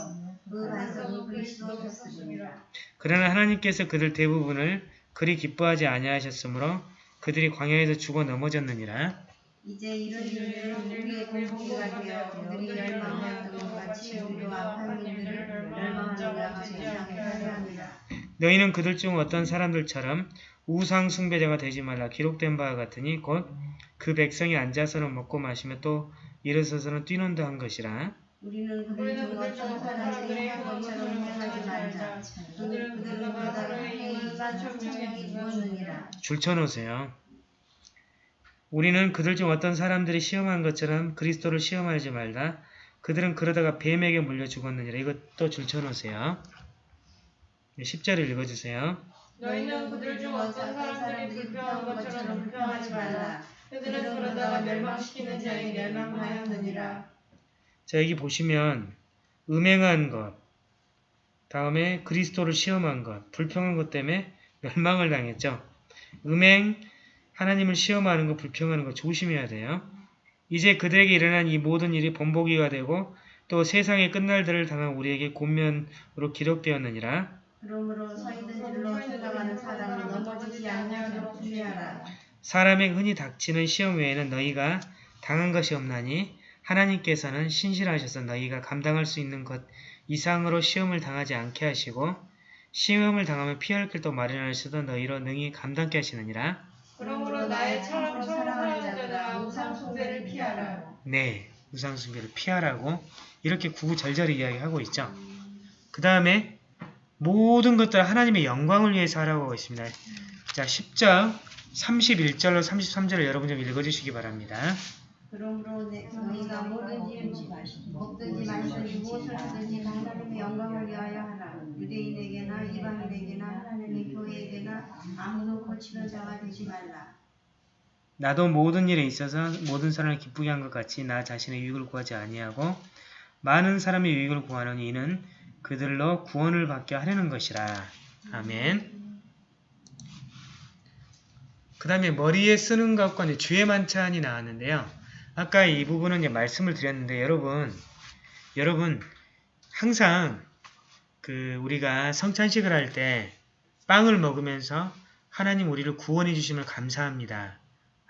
그 반석은 그리스도셨습니다. 그러나 하나님께서 그들 대부분을 그리 기뻐하지 아니하셨으므로 그들이 광야에서 죽어 넘어졌느니라 이제 이런 일들은 우리의 공복이가 되어 그들이 멸망하였던 것 같이 우리와 한민들을 멸망하는 않게 하려 합니다. 너희는 그들 중 어떤 사람들처럼 우상 숭배자가 되지 말라 기록된 바와 같으니 곧 그 백성이 앉아서는 먹고 마시며 또 일어서서는 뛰논다 한 것이라 우리는 그들 그들 한한 것처럼 행하지 말자. 바다를 서로의 행한 일반 천명이 주었느니라. 줄쳐놓으세요. 우리는 그들 중 어떤 사람들이 시험한 것처럼 그리스도를 시험하지 말라. 그들은 그러다가 뱀에게 물려 죽었느니라. 이것도 줄쳐놓으세요. 10절을 읽어주세요. 너희는 그들 중 어떤 사람들이 불평한 것처럼 불평하지 말라 그들은 그러다가 멸망시키는 자에게 멸망하였느니라 자 여기 보시면 음행한 것, 다음에 그리스도를 시험한 것, 불평한 것 때문에 멸망을 당했죠. 음행한 하나님을 시험하는 거 불평하는 거 조심해야 돼요. 이제 그들에게 일어난 이 모든 일이 본보기가 되고 또 세상의 끝날들을 당한 우리에게 권면으로 기록되었느니라. 그러므로 서 있는 길로 찾아가는 사람은 넘어지지 아니하도록 주의하라. 사람의 흔히 닥치는 시험 외에는 너희가 당한 것이 없나니 하나님께서는 신실하셔서 너희가 감당할 수 있는 것 이상으로 시험을 당하지 않게 하시고 시험을 당하면 피할 길도 마련하셔도 너희로 능히 감당케 하시느니라. 그러므로 나의 처럼 사랑하는 자들아 우상 숭배를 피하라. 네, 우상 숭배를 피하라고 이렇게 구구절절히 이야기하고 있죠. 그 다음에 모든 것들 하나님의 영광을 위해서 하라고 하고 있습니다. 자, 10절 31절로 33절을 여러분 좀 읽어주시기 바랍니다. 그러므로 내, 너희가 뭐든지 먹든지 마시든지 무엇을 하든지 다 하나님의 영광을 위하여 하라. 유대인에게나 이방인에게나 하나님의 교회에게나 아무도 거치는 자가 되지 말라. 나도 모든 일에 있어서 모든 사람을 기쁘게 한 것 같이 나 자신의 유익을 구하지 아니하고 많은 사람의 유익을 구하는 이는 그들로 구원을 받게 하려는 것이라. 아멘. 그 다음에 머리에 쓰는 것과 이제 주의 만찬이 나왔는데요. 아까 이 부분은 이제 말씀을 드렸는데 여러분, 여러분 항상 그 우리가 성찬식을 할 때 빵을 먹으면서 하나님 우리를 구원해 주심을 감사합니다.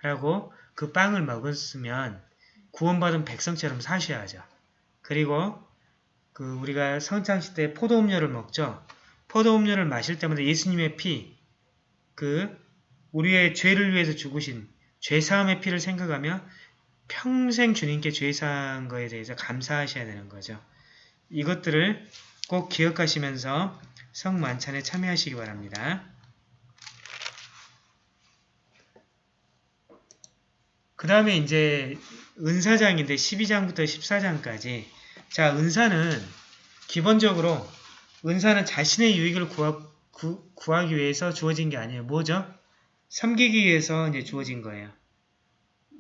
라고 그 빵을 먹었으면 구원받은 백성처럼 사셔야죠. 그리고 그 우리가 성찬식 때 포도 음료를 먹죠. 포도 음료를 마실 때마다 예수님의 피, 그 우리의 죄를 위해서 죽으신 죄사함의 피를 생각하며 평생 주님께 죄사한 거에 대해서 감사하셔야 되는 거죠. 이것들을 꼭 기억하시면서 성만찬에 참여하시기 바랍니다. 그 다음에 이제 은사장인데 12장부터 14장까지 자 은사는 기본적으로 은사는 자신의 유익을 구하, 구, 구하 기 위해서 주어진 게 아니에요. 뭐죠? 섬기기 위해서 이제 주어진 거예요.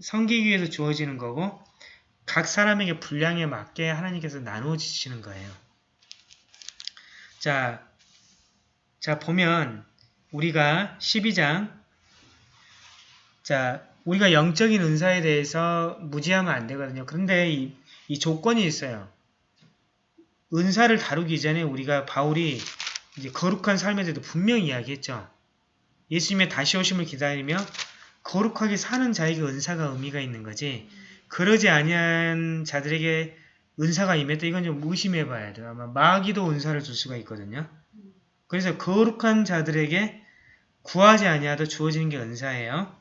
섬기기 위해서 주어지는 거고 각 사람에게 분량에 맞게 하나님께서 나누어 주시는 거예요. 자, 자 보면 우리가 12장 자 우리가 영적인 은사에 대해서 무지하면 안 되거든요. 그런데 이, 이 조건이 있어요. 은사를 다루기 전에 우리가 바울이 이제 거룩한 삶에 대해서 분명히 이야기했죠. 예수님의 다시 오심을 기다리며 거룩하게 사는 자에게 은사가 의미가 있는 거지. 그러지 아니한 자들에게 은사가 임했다. 이건 좀 의심해 봐야 돼요. 아마 마귀도 은사를 줄 수가 있거든요. 그래서 거룩한 자들에게 구하지 아니하도 주어지는 게 은사예요.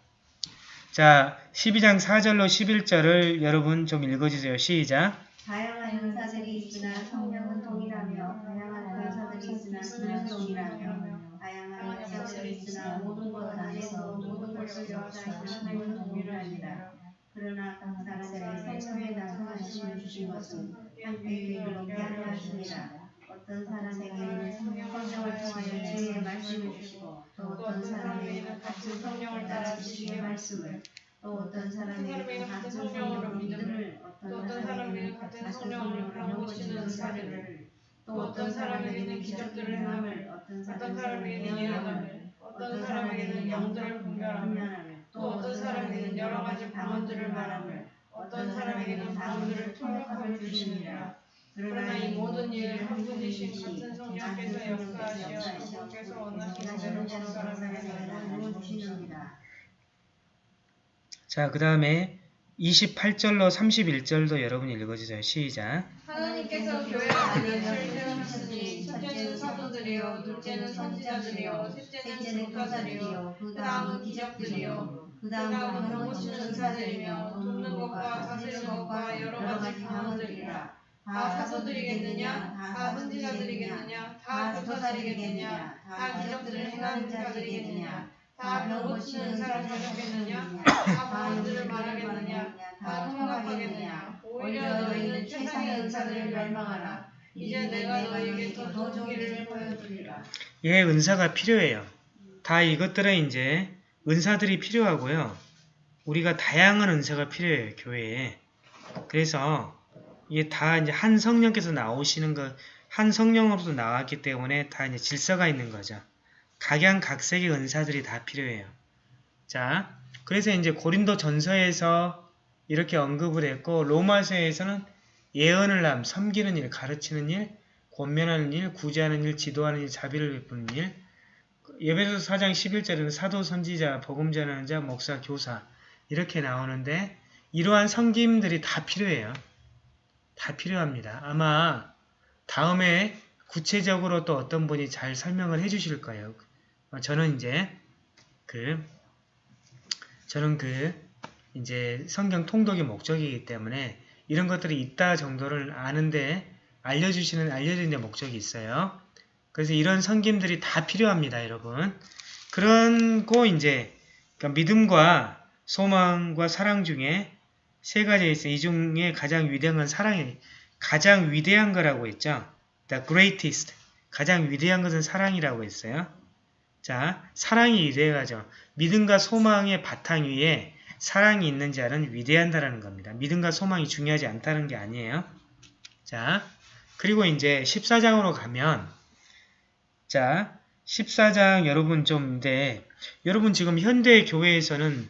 자, 12장 4절로 11절을 여러분 좀 읽어주세요. 시작. 다양한 은사들이 있으나 성령은 동일하며 다양한 은사들이 있으나 기능은 동일하며 다양한 역사들이 있으나 모든 것 안에서 모든 것을 역사하시는 하나님은 동일하니라. 그러나 각 사람에게 성령의 나타나심을 주신 것은 함께 이르게 하려 하시니라. 어떤 사람에게는 성령을 통하여 지혜의 말씀을 주시고 또 어떤 사람에게는 같은 성령을 따라 지식의 말씀을 또 어떤 사람에게는 같은 성령으로 믿음을 또 어떤 사람에게는 같은 성령으로 병고치는 은사를 또 어떤 사람에게는 기적들을 행함을 어떤 사람에게는 예언함을 어떤 사람에게는 영들을 분별함을 또 어떤 사람에게는 여러 가지 방언들을 말함을 어떤 사람에게는 방언들을 통역함을 주시니라 그러나 이 모든 일을 한 분이신 같은 성령께서 역사하시어 그분께서 원하시는 대로 각 사람에게 나누어 주시느니라. 자, 그 다음에 28절로 31절도 여러분 읽어주세요. 시작. 하나님께서 교회 안에 하시니 첫째는 사도들이요 둘째는 선지자들이요 셋째는 교사들이요 그 다음은 기적들이요 그그 다음은 병고치는 은사들이며 돕는 것과 다스리는 것과 여러 가지 방언들이라. 다 사도들이겠느냐? 다 선지자들이겠느냐? 다 교사들이겠느냐? 다 기적들을 행하는 자들이겠느냐? 다 병고치는 은사를 가졌겠느냐 세상의 은사들을 멸망하라 이제 내가 너희에게 더 길을 보여주리라 예, 은사가 필요해요. 다 이것들은 이제 은사들이 필요하고요. 우리가 다양한 은사가 필요해요, 교회에. 그래서 이게 다 이제 한 성령께서 나오시는 것, 한 성령으로서 나왔기 때문에 다 이제 질서가 있는 거죠. 각양 각색의 은사들이 다 필요해요. 자, 그래서 이제 고린도 전서에서 이렇게 언급을 했고 로마서에서는 예언을 함, 섬기는 일, 가르치는 일, 권면하는 일, 구제하는 일, 지도하는 일, 자비를 베푸는 일. 예배소 4장 11절에는 사도, 선지자, 복음 전하는 자, 목사, 교사 이렇게 나오는데 이러한 섬김들이 다 필요해요. 다 필요합니다. 아마 다음에 구체적으로 또 어떤 분이 잘 설명을 해 주실 거예요. 어, 저는 이제 그 저는 그 이제 성경 통독의 목적이기 때문에 이런 것들이 있다 정도를 아는데 알려주시는 알려드리는 목적이 있어요. 그래서 이런 성김들이 다 필요합니다, 여러분. 그런 거 이제 그러니까 믿음과 소망과 사랑 중에 세 가지가 있어요. 이 중에 가장 위대한 건 사랑이 가장 위대한 거라고 했죠. The greatest. 가장 위대한 것은 사랑이라고 했어요. 자, 사랑이 위대하죠. 믿음과 소망의 바탕 위에 사랑이 있는 자는 위대한다라는 겁니다. 믿음과 소망이 중요하지 않다는 게 아니에요. 자, 그리고 이제 14장으로 가면 자, 14장 여러분 좀 네, 여러분 지금 현대 교회에서는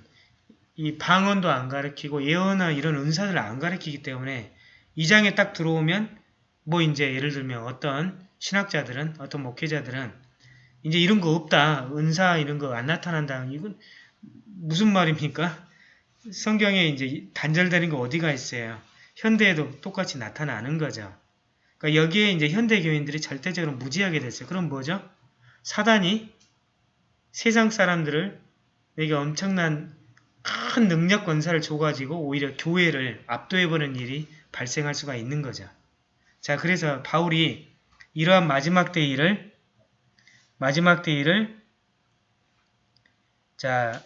이 방언도 안 가르치고 예언이나 이런 은사들을 안 가르치기 때문에 이 장에 딱 들어오면 뭐 이제 예를 들면 어떤 신학자들은 어떤 목회자들은 이제 이런 거 없다. 은사 이런 거 안 나타난다. 이건 무슨 말입니까? 성경에 이제 단절되는 거 어디가 있어요? 현대에도 똑같이 나타나는 거죠. 그러니까 여기에 이제 현대 교인들이 절대적으로 무지하게 됐어요. 그럼 뭐죠? 사단이 세상 사람들을 에게 엄청난 큰 능력 권사를 줘가지고 오히려 교회를 압도해버리는 일이 발생할 수가 있는 거죠. 자, 그래서 바울이 이러한 마지막 때 일을 마지막 때 일을 자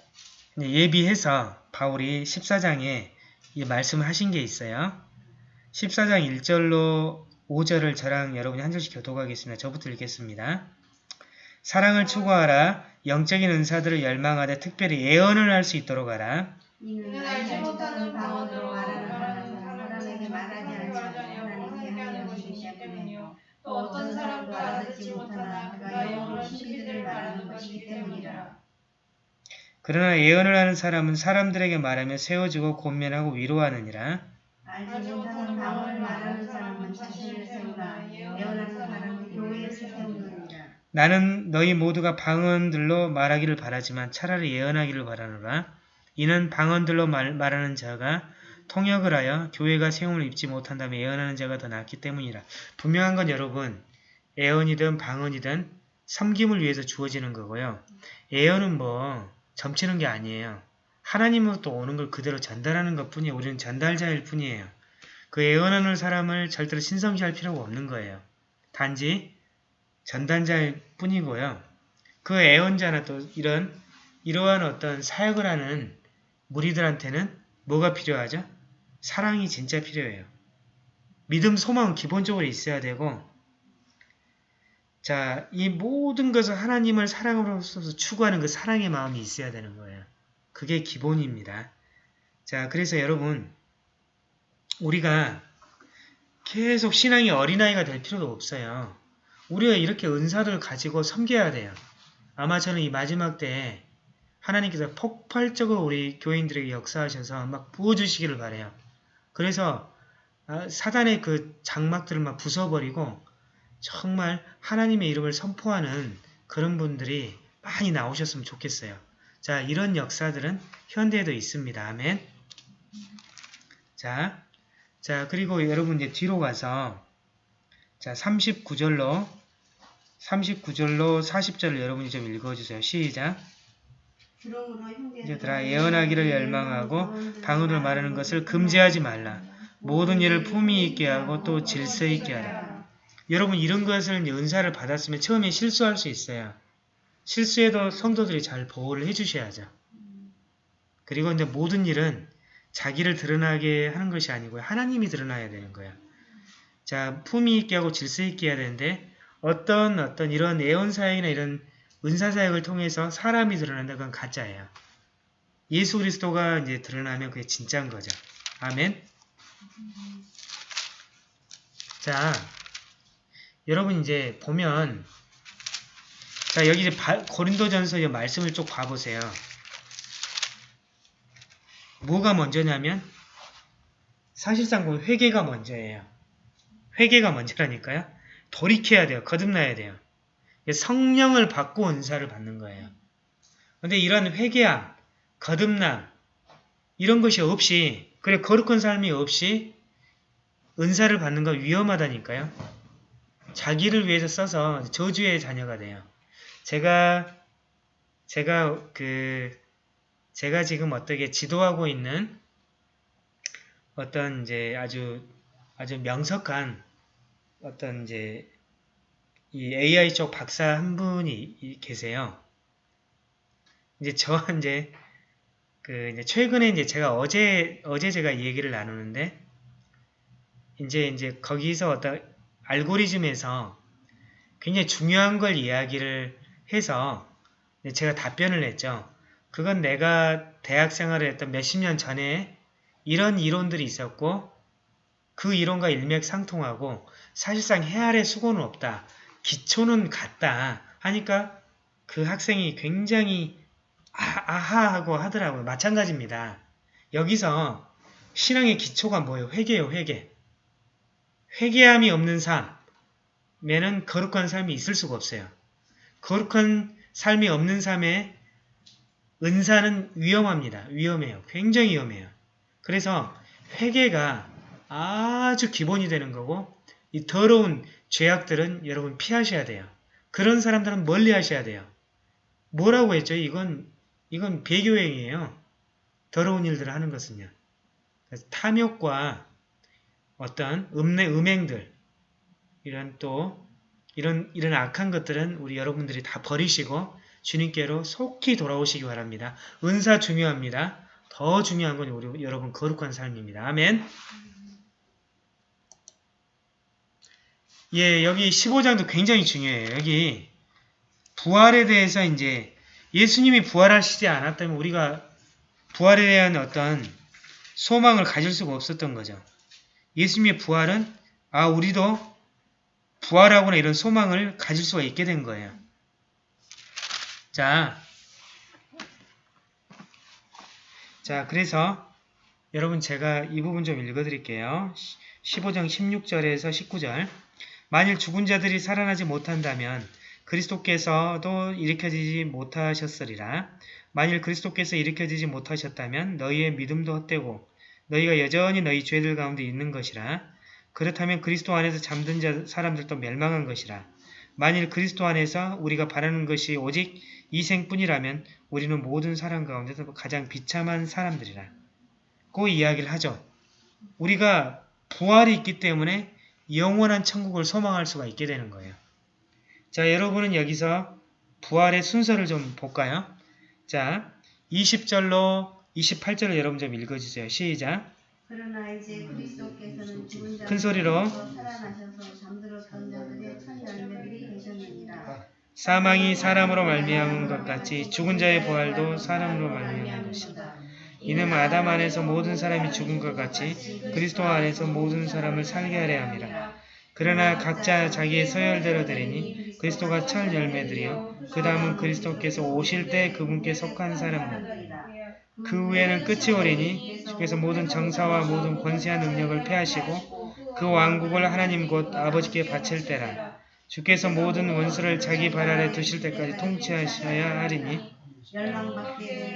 예비해서 바울이 14장에 이 말씀을 하신 게 있어요. 14장 1절로 5절을 저랑 여러분이 한 절씩 교독하겠습니다. 저부터 읽겠습니다. 사랑을 추구하라. 영적인 은사들을 열망하되 특별히 예언을 할 수 있도록 하라. 또 어떤 사람도 알아듣지 못하나 그가 영으로 신비들을 말하는 것이기 때문이라. 그러나 예언을 하는 사람은 사람들에게 말하며 세워주고 권면하고 위로하느니라. 알지 못하는 방언을 말하는 사람은 자신을 세우나 예언하는 사람은 교회를 세우느니라. 나는 너희 모두가 방언들로 말하기를 바라지만 차라리 예언하기를 바라노라. 이는 방언들로 말, 말하는 자가 통역을 하여 교회가 세움을 입지 못한다면 예언하는 자가 더 낫기 때문이라. 분명한 건 여러분, 예언이든 방언이든 섬김을 위해서 주어지는 거고요. 예언은 뭐 점치는 게 아니에요. 하나님으로부터 오는 걸 그대로 전달하는 것 뿐이에요. 우리는 전달자일 뿐이에요. 그 예언하는 사람을 절대로 신성시할 필요가 없는 거예요. 단지 전단자일 뿐이고요. 그 애언자나 또 이런 이러한 어떤 사역을 하는 무리들한테는 뭐가 필요하죠? 사랑이 진짜 필요해요. 믿음, 소망은 기본적으로 있어야 되고 자, 이 모든 것을 하나님을 사랑으로서 추구하는 그 사랑의 마음이 있어야 되는 거예요. 그게 기본입니다. 자, 그래서 여러분 우리가 계속 신앙이 어린아이가 될 필요도 없어요. 우리가 이렇게 은사를 가지고 섬겨야 돼요. 아마 저는 이 마지막 때에 하나님께서 폭발적으로 우리 교인들에게 역사하셔서 막 부어주시기를 바래요. 그래서 아, 사단의 그 장막들을 막 부숴버리고 정말 하나님의 이름을 선포하는 그런 분들이 많이 나오셨으면 좋겠어요. 자, 이런 역사들은 현대에도 있습니다. 아멘. 자, 자 그리고 여러분 이제 뒤로 가서 자 39절로 39절로 40절을 여러분이 좀 읽어주세요. 시작. 형제들아 예언하기를 열망하고 방언으로 말하는 것을 금지하지 말라. 모든 일을 품위 있게 하고 또 질서 있게 하라. 여러분 이런 것을 은사를 받았으면 처음에 실수할 수 있어요. 실수해도 성도들이 잘 보호를 해주셔야죠. 그리고 이제 모든 일은 자기를 드러나게 하는 것이 아니고요. 하나님이 드러나야 되는 거예요. 자, 품위 있게 하고 질서 있게 해야 되는데 어떤 어떤 이런 예언 사역이나 이런 은사 사역을 통해서 사람이 드러난다 그건 가짜예요. 예수 그리스도가 이제 드러나면 그게 진짜인 거죠. 아멘. 자, 여러분 이제 보면 자 여기 이제 바- 고린도전서 의 말씀을 쭉 봐보세요. 뭐가 먼저냐면 사실상 보면 회개가 먼저예요. 회개가 먼저라니까요. 돌이켜야 돼요. 거듭나야 돼요. 성령을 받고 은사를 받는 거예요. 근데 이런 회개함, 거듭남 이런 것이 없이 그래 거룩한 삶이 없이 은사를 받는 건 위험하다니까요. 자기를 위해서 써서 저주의 자녀가 돼요. 제가 제가 그 제가 지금 어떻게 지도하고 있는 어떤 이제 아주 아주 명석한 어떤 이제 이 AI 쪽 박사 한 분이 이- 계세요. 이제 저 *laughs* 이제 그 이제 최근에 이제 제가 어제 어제 제가 이 얘기를 나누는데 이제 이제 거기서 어떤 알고리즘에서 굉장히 중요한 걸 이야기를 해서 제가 답변을 했죠. 그건 내가 대학 생활을 했던 몇십 년 전에 이런 이론들이 있었고 그 이론과 일맥상통하고 사실상 해 아래 수고는 없다. 기초는 같다 하니까 그 학생이 굉장히 아, 아하하고 하더라고요. 마찬가지입니다. 여기서 신앙의 기초가 뭐예요? 회개요, 회개. 회개함이 없는 삶에는 거룩한 삶이 있을 수가 없어요. 거룩한 삶이 없는 삶에 은사는 위험합니다. 위험해요. 굉장히 위험해요. 그래서 회개가 아주 기본이 되는 거고 이 더러운 죄악들은 여러분 피하셔야 돼요. 그런 사람들은 멀리 하셔야 돼요. 뭐라고 했죠? 이건 이건 배교행이에요. 더러운 일들을 하는 것은요. 탐욕과 어떤 음내 음행들 이런 또 이런 이런 악한 것들은 우리 여러분들이 다 버리시고 주님께로 속히 돌아오시기 바랍니다. 은사 중요합니다. 더 중요한 건 우리 여러분 거룩한 삶입니다. 아멘. 예, 여기 15장도 굉장히 중요해요. 여기 부활에 대해서 이제 예수님이 부활하시지 않았다면 우리가 부활에 대한 어떤 소망을 가질 수가 없었던 거죠. 예수님의 부활은 아 우리도 부활하거나 이런 소망을 가질 수가 있게 된 거예요. 자, 자 그래서 여러분 제가 이 부분 좀 읽어드릴게요. 15장 16절에서 19절 만일 죽은 자들이 살아나지 못한다면 그리스도께서도 일으켜지지 못하셨으리라. 만일 그리스도께서 일으켜지지 못하셨다면 너희의 믿음도 헛되고 너희가 여전히 너희 죄들 가운데 있는 것이라. 그렇다면 그리스도 안에서 잠든 자 사람들도 멸망한 것이라. 만일 그리스도 안에서 우리가 바라는 것이 오직 이생뿐이라면 우리는 모든 사람 가운데서 가장 비참한 사람들이라. 그 이야기를 하죠. 우리가 부활이 있기 때문에 영원한 천국을 소망할 수가 있게 되는 거예요. 자, 여러분은 여기서 부활의 순서를 좀 볼까요? 자, 20절로 28절을 여러분 좀 읽어주세요. 시작. 그러나 이제 그리스도께서는 죽은 큰 소리로 살아나셔서 잠들었던 자들의 첫 열매들이 되셨느니라. 사망이 사람으로 말미암은 것 같이 죽은 자의 부활도 사람으로 말미암은 것이다. 이는 아담 안에서 모든 사람이 죽은 것 같이 그리스도 안에서 모든 사람을 살게 하려 함이라. 그러나 각자 자기의 서열대로 되리니 그리스도가 첫 열매들이요 그 다음은 그리스도께서 오실 때 그분께 속한 사람들 그 후에는 끝이 오리니 주께서 모든 정사와 모든 권세와 능력을 패하시고 그 왕국을 하나님 곧 아버지께 바칠 때라. 주께서 모든 원수를 자기 발 아래 두실 때까지 통치하셔야 하리니.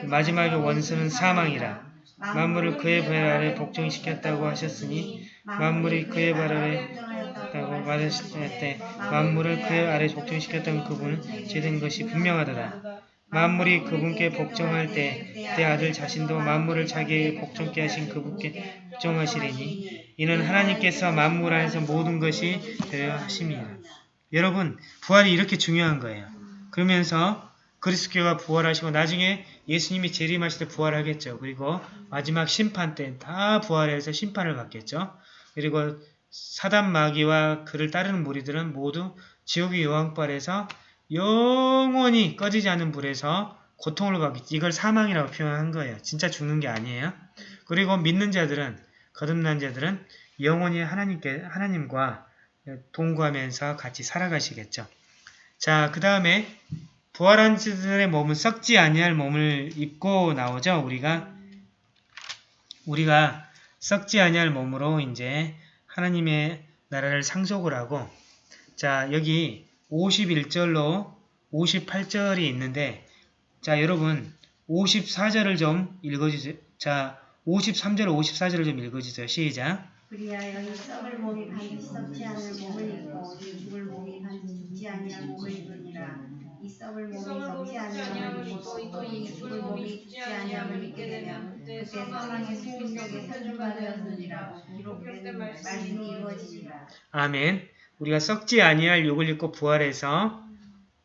마지막의 원수는 사망이라. 만물을 그의 발 아래 복종시켰다고 하셨으니 만물이 그의 발 아래 있다고 말하실 때 만물을 그의 아래 복종시켰던 그분은 죄된 것이 분명하더라. 만물이 그분께 복종할 때내 아들 자신도 만물을 자기에게 복종케 하신 그분께 복종하시리니 이는 하나님께서 만물 안에서 모든 것이 되려 하심이라. 여러분 부활이 이렇게 중요한 거예요. 그러면서 그리스도가 부활하시고 나중에 예수님이 재림하실 때 부활하겠죠. 그리고 마지막 심판 때 다 부활해서 심판을 받겠죠. 그리고 사단 마귀와 그를 따르는 무리들은 모두 지옥의 여왕벌에서 영원히 꺼지지 않는 불에서 고통을 받겠지. 이걸 사망이라고 표현한 거예요. 진짜 죽는 게 아니에요. 그리고 믿는 자들은 거듭난 자들은 영원히 하나님께 하나님과 동거하면서 같이 살아가시겠죠. 자, 그 다음에 부활한 자들의 몸은 썩지 아니할 몸을 입고 나오죠. 우리가 우리가 썩지 아니할 몸으로 이제 하나님의 나라를 상속을 하고 자 여기 51절로 58절이 있는데 자 여러분 54절을 좀 읽어주세요. 자 53절 54절을 좀 읽어주세요. 시작. 그리하여 이 썩을 몸이 반드시 썩지 않을 몸을 입고 이 죽을 몸이 반드시 죽지 아니할 몸을 입으니라 이 썩을 몸이 썩지 아니함을 입고 또이 죽을 몸이 죽지 아니함을 입게 되면 그때 사망의 생명력에 설준받으였느니라 기록된 말씀이 이루어지리라 아멘. 우리가 썩지 아니할 욕을 입고 부활해서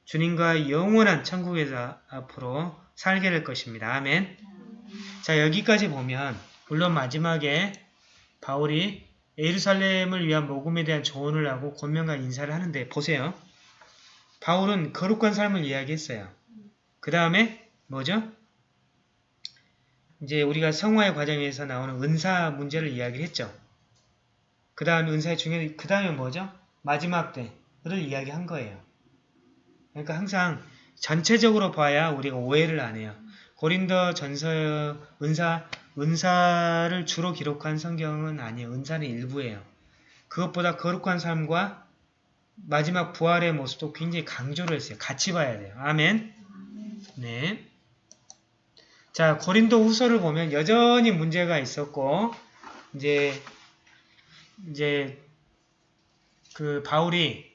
주님과 영원한 천국에서 앞으로 살게 될 것입니다. 아멘. 자 여기까지 보면 물론 마지막에 바울이 예루살렘을 위한 모금에 대한 조언을 하고 권면과 인사를 하는데 보세요. 바울은 거룩한 삶을 이야기했어요. 그 다음에 뭐죠? 이제 우리가 성화의 과정에서 나오는 은사 문제를 이야기를 했죠. 그 다음에 은사의 중요한 그 다음에 뭐죠? 마지막 때를 이야기한 거예요. 그러니까 항상 전체적으로 봐야 우리가 오해를 안 해요. 고린도 전서 은사 은사를 주로 기록한 성경은 아니에요. 은사는 일부예요. 그것보다 거룩한 삶과 마지막 부활의 모습도 굉장히 강조를 했어요. 같이 봐야 돼요. 아멘. 네. 자, 고린도 후서를 보면 여전히 문제가 있었고, 이제, 이제, 그 바울이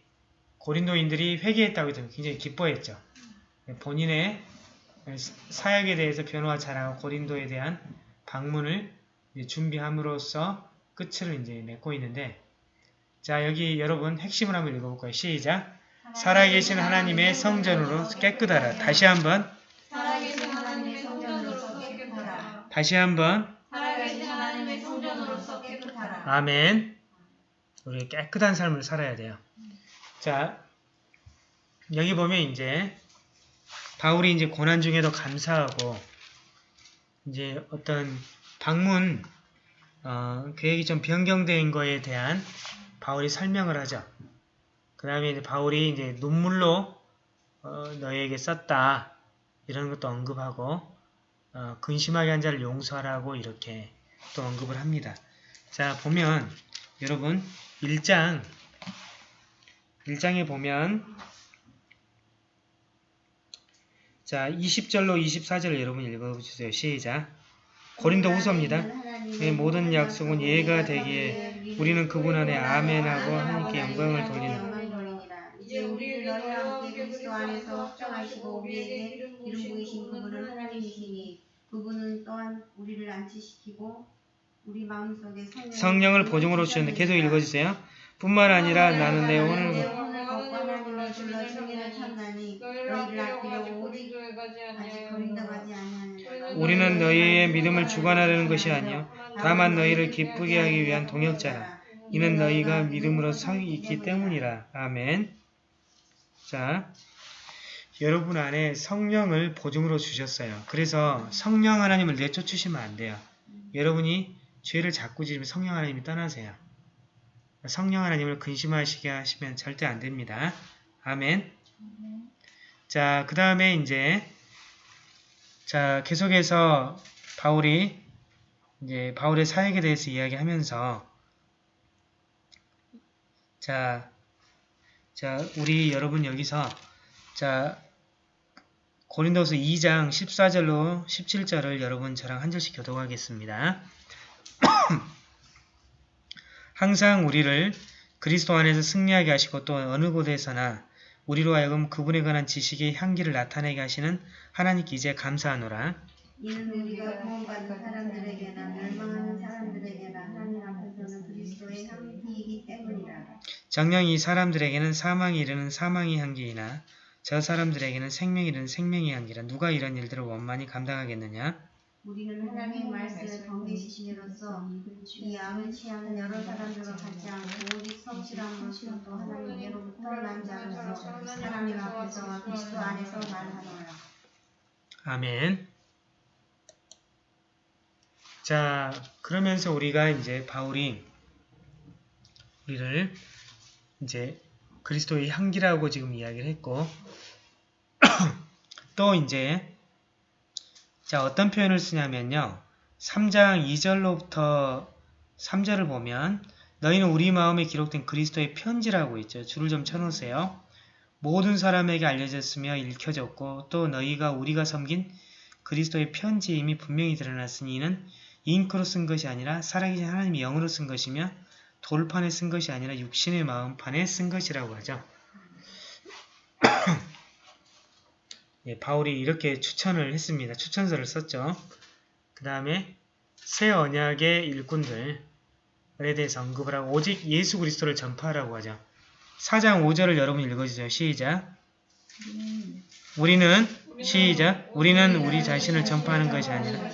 고린도인들이 회개했다고 해서 굉장히 기뻐했죠. 본인의 사역에 대해서 변호가 잘하고 고린도에 대한 방문을 준비함으로써 끝을 이제 맺고 있는데, 자, 여기 여러분 핵심을 한번 읽어볼까요? 시작. 살아계신 하나님의 성전으로 깨끗하라. 다시 한번, 살아계신 하나님의 성전으로서 깨끗하라. 다시 한번, 살아계신 하나님의 성전으로서 깨끗하라. 아멘. 우리 깨끗한 삶을 살아야 돼요. 자, 여기 보면 이제 바울이 이제 고난 중에도 감사하고 이제 어떤 방문 어, 계획이 좀 변경된 거에 대한 바울이 설명을 하죠. 그 다음에 이제 바울이 이제 눈물로 어, 너에게 썼다 이런 것도 언급하고 어, 근심하게 한 자를 용서하라고 이렇게 또 언급을 합니다. 자 보면 여러분 1장 1장에 보면 자 20절로 24절을 여러분 읽어주세요. 시작 고린도 후서입니다. 의 모든 약속은 예가 되기에 우리는 그분 안에 아멘하고 하나님께 영광을 돌리는 이제 우리를 너희와 함께 그리스도 안에서 확정하시고 우리에게 이름 부이신 그분은 하나님이시니 그분은 또한 우리를 안치시키고 성령을 보증으로 주셨는데 계속 읽어주세요. 뿐만 아니라 나는 내 오늘 우리는 너희의 믿음을 주관하려는 것이 아니요 다만 너희를 기쁘게 하기 위한 동역자라. 이는 너희가 믿음으로 서 있기 때문이라. 아멘. 자, 여러분 안에 성령을 보증으로 주셨어요. 그래서 성령 하나님을 내쫓으시면 안 돼요. 여러분이 죄를 자꾸 지으면 성령 하나님이 떠나세요. 성령 하나님을 근심하시게 하시면 절대 안 됩니다. 아멘. 자, 그 다음에 이제 자, 계속해서 바울이 이제 바울의 사역에 대해서 이야기하면서 자, 자, 우리 여러분 여기서 자, 고린도서 2장 14절로 17절을 여러분 저랑 한 절씩 교독하겠습니다. *coughs* 항상 우리를 그리스도 안에서 승리하게 하시고 또 어느 곳에서나 우리로 하여금 그분에 관한 지식의 향기를 나타내게 하시는 하나님께 이제 감사하노라. 이는 우리가 구원받은 사람들에게나 멸망하는 사람들에게나 하나님 앞에서는 그리스도의 향기이기 때문이라 정녕 이 사람들에게는 사망이 이르는 사망의 향기이나 저 사람들에게는 생명이 이르는 생명의 향기라 누가 이런 일들을 원만히 감당하겠느냐? 우리는 하나님의 말씀을 경계시심으로써 이 암을 취하는 여러 사람들과 같지 않고 오직 성실함으로써 또 하나님께로부터 난 자로서 하나님 앞에서와 그리스도 안에서 말하노라. 아멘. 자, 그러면서 우리가 이제 바울이 우리를 이제 그리스도의 향기라고 지금 이야기를 했고 *clears throat* 또 이제 자 어떤 표현을 쓰냐면요. 3장 2절로부터 3절을 보면 너희는 우리 마음에 기록된 그리스도의 편지라고 있죠. 줄을 좀 쳐놓으세요. 모든 사람에게 알려졌으며 읽혀졌고 또 너희가 우리가 섬긴 그리스도의 편지에 이미 분명히 드러났으니 이는 잉크로 쓴 것이 아니라 살아계신 하나님의 영으로 쓴 것이며 돌판에 쓴 것이 아니라 육신의 마음판에 쓴 것이라고 하죠. 예, 바울이 이렇게 추천을 했습니다. 추천서를 썼죠. 그 다음에 새 언약의 일꾼들에 대해서 언급을 하고 오직 예수 그리스도를 전파하라고 하죠. 4장 5절을 여러분 읽어주세요. 시작. 우리는 시작. 우리는 우리 자신을 전파하는 것이 아니라.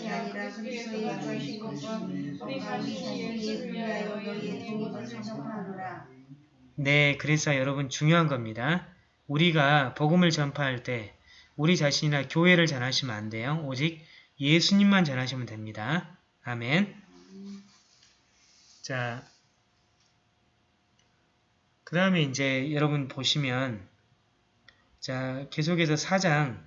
네, 그래서 여러분 중요한 겁니다. 우리가 복음을 전파할 때 우리 자신이나 교회를 전하시면 안 돼요. 오직 예수님만 전하시면 됩니다. 아멘. 자, 그 다음에 이제 여러분 보시면 자 계속해서 4장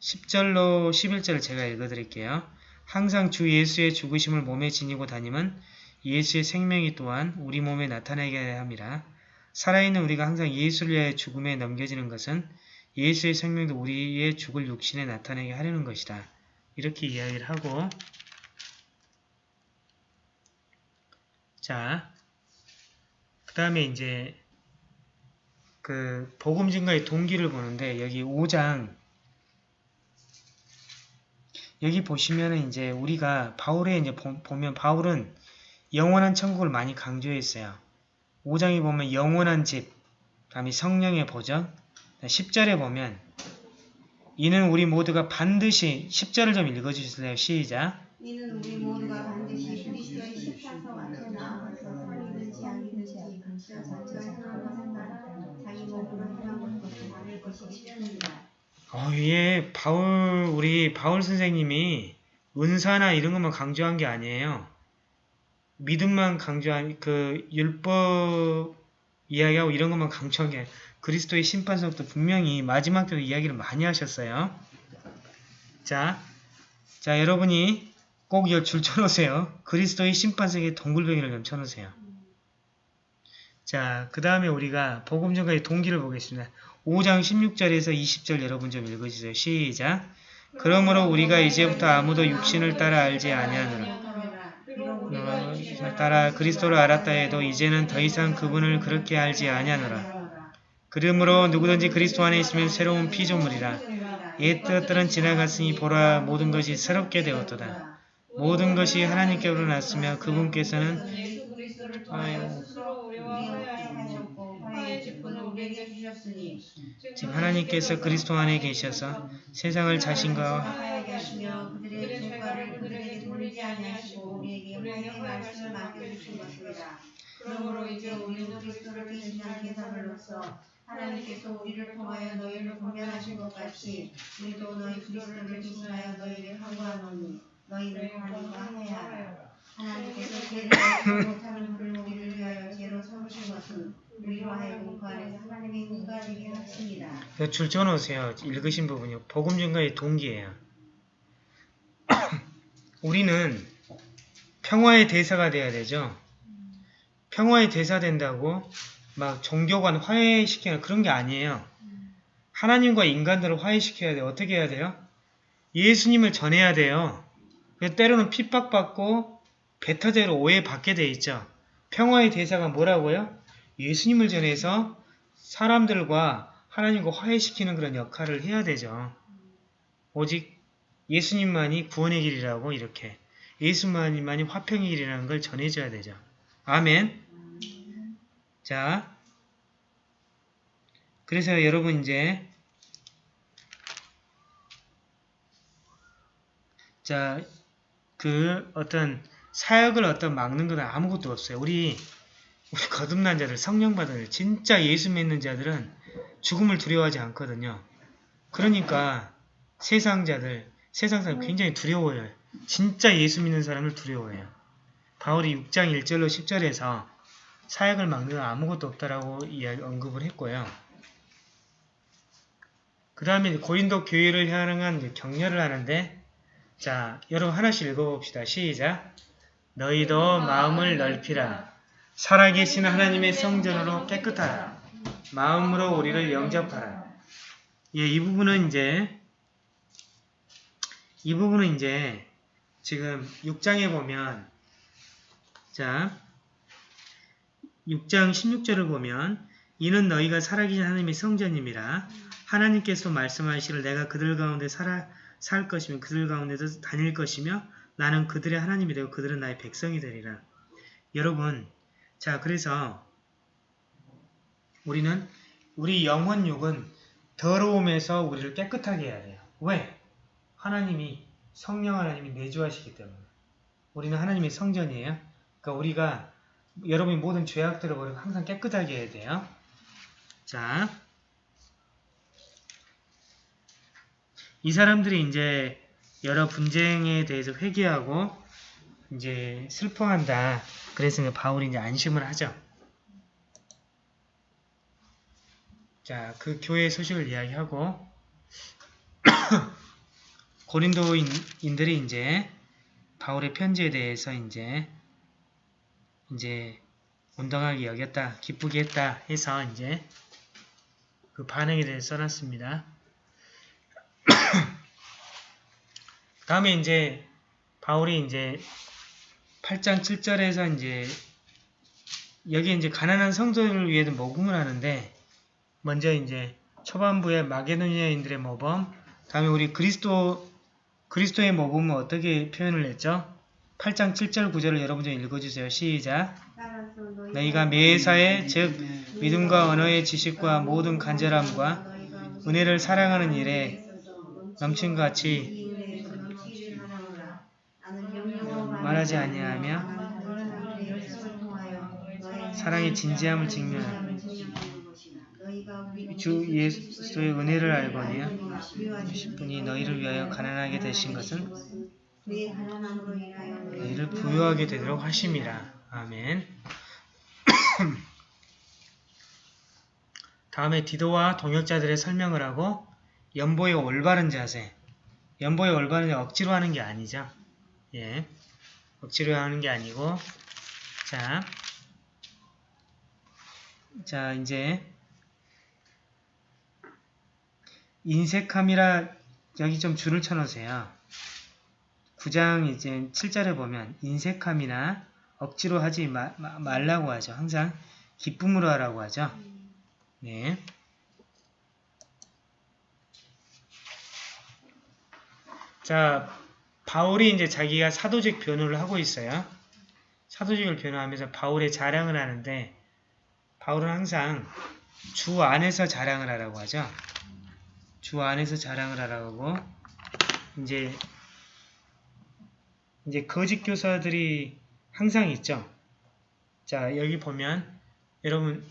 10절로 11절을 제가 읽어드릴게요. 항상 주 예수의 죽으심을 몸에 지니고 다니면 예수의 생명이 또한 우리 몸에 나타나게 함이라. 살아있는 우리가 항상 예수를 위하여 죽음에 넘겨지는 것은 예수의 생명도 우리의 죽을 육신에 나타내게 하려는 것이다. 이렇게 이야기를 하고 자, 그 다음에 이제 그 복음 증가의 동기를 보는데 여기 5장 여기 보시면은 이제 우리가 바울의 이제 보, 보면 바울은 영원한 천국을 많이 강조했어요. 5장에 보면 영원한 집, 다음에 성령의 보전, 10절에 보면 이는 우리 모두가 반드시 10절을 좀 읽어주실래요? 시작. 이는 우리 모두가 반드시 그리스도의 십자서 앞에 나아가서 각자 자기가 자기 몸으로 것이 싫습니다. 어, 위에 바울 우리 바울 선생님이 은사나 이런 것만 강조한 게 아니에요. 믿음만 강조한 그 율법 이야기하고 이런 것만 강조한 게 아니라 그리스도의 심판서부터 분명히 마지막 때도 이야기를 많이 하셨어요. 자, 자 여러분이 꼭 이거 줄 쳐놓으세요. 그리스도의 심판석에 동글뱅이를 좀 쳐놓으세요. 자, 그 다음에 우리가 복음 전가의 동기를 보겠습니다. 5장 16절에서 20절 여러분 좀 읽어주세요. 시작. 그러므로 우리가 이제부터 아무도 육신을 따라 알지 아니하노라. 어, 따라 그리스도를 알았다 해도 이제는 더 이상 그분을 그렇게 알지 아니하노라. 그러므로 누구든지 그리스도 안에 있으면 새로운 피조물이라. 옛 뜻들은 지나갔으니 보라 모든 것이 새롭게 되었도다. 모든 것이 하나님께로 났으며 그분께서는 지금 하나님께서 그리스도 안에 계셔서 세상을 자신과. 그러므로 이제 우리는 그리스도를 대신한 제사들로서 하나님께서 우리를 통하여 너희를 공면하신 것 같이 우리도 너희 그리스도를 대신하여 너희를 항거하노니 너희는 하나님과 화해하라. 하나님께서 죄를 못하는 우리를 위하여 죄로 삼으신 것은 우리로 하여금 그 안에서 하나님의 의가 되게 하십니다. 줄 쳐놓으세요. 읽으신 부분이요. 복음 증가의 동기예요. *coughs* 우리는 평화의 대사가 돼야 되죠. 평화의 대사 된다고 막 종교관 화해시키는 그런 게 아니에요. 하나님과 인간들을 화해시켜야 돼요. 어떻게 해야 돼요? 예수님을 전해야 돼요. 그래서 때로는 핍박받고 배타제로 오해받게 돼 있죠. 평화의 대사가 뭐라고요? 예수님을 전해서 사람들과 하나님과 화해시키는 그런 역할을 해야 되죠. 오직 예수님만이 구원의 길이라고 이렇게 예수님만이 화평의 길이라는 걸 전해줘야 되죠. 아멘. 자, 그래서 여러분 이제 자, 그 어떤 사역을 어떤 막는 건 아무것도 없어요. 우리 우리 거듭난 자들, 성령 받은 자, 진짜 예수 믿는 자들은 죽음을 두려워하지 않거든요. 그러니까 세상 자들, 세상 사람 굉장히 두려워해요. 진짜 예수 믿는 사람을 두려워해요. 바울이 6장 1절로 10절에서 사역을 막는 건 아무것도 없다라고 이야기 언급을 했고요. 그 다음에 고린도 교회를 향한 격려를 하는데 자, 여러분 하나씩 읽어봅시다. 시작. 너희도 마음을 넓히라. 살아계신 하나님의 성전으로 깨끗하라. 마음으로 우리를 영접하라. 예, 이 부분은 이제 이 부분은 이제 지금 6장에 보면 자 6장 16절을 보면 이는 너희가 살아계신 하나님의 성전임이라 하나님께서 말씀하시를 내가 그들 가운데 살아 살 것이며 그들 가운데도 다닐 것이며 나는 그들의 하나님이 되고 그들은 나의 백성이 되리라. 여러분 자 그래서 우리는 우리 영혼육은 더러움에서 우리를 깨끗하게 해야 돼요. 왜? 하나님이 성령 하나님이 내주하시기 때문에 우리는 하나님의 성전이에요. 그러니까 우리가 여러분이 모든 죄악들을 버리고 항상 깨끗하게 해야 돼요. 자, 이 사람들이 이제 여러 분쟁에 대해서 회개하고 이제 슬퍼한다. 그래서 바울이 이제 안심을 하죠. 자, 그 교회 소식을 이야기하고 *coughs* 고린도인들이 이제 바울의 편지에 대해서 이제 이제 온당하게 여겼다, 기쁘게 했다 해서 이제 그 반응에 대해서 써놨습니다. *coughs* 다음에 이제 바울이 이제 8장 7절에서 이제 여기 이제 가난한 성도를 위해서 모금을 하는데 먼저 이제 초반부에 마게도니아인들의 모범, 다음에 우리 그리스도 그리스도의 모범은 어떻게 표현을 했죠? 8장 7절 9절을 여러분 좀 읽어주세요. 시작. 너희가 매사에 즉 믿음과 언어의 지식과 모든 간절함과 은혜를 사랑하는 일에 넘친 같이 말하지 아니하며 사랑의 진지함을 직면하라. 주 예수의 은혜를 알거니와 분이 너희를 위하여 가난하게 되신 것은 너희를 부유하게 되도록 하심이라. 아멘. *clears throat* 다음에 디도와 동역자들의 설명을 하고 연보의 올바른 자세. 연보의 올바른 자세 억지로 하는 게 아니죠. 예. 억지로 하는 게 아니고 자. 자, 이제 인색함이라 여기 좀 줄을 쳐놓으세요. 9장 이제 7절에 보면 인색함이나 억지로 하지 마, 마, 말라고 하죠. 항상 기쁨으로 하라고 하죠. 네. 자, 바울이 이제 자기가 사도직 변호를 하고 있어요. 사도직을 변호하면서 바울의 자랑을 하는데 바울은 항상 주 안에서 자랑을 하라고 하죠. 주 안에서 자랑을 하라고 하고 이제 이제 거짓 교사들이 항상 있죠. 자, 여기 보면 여러분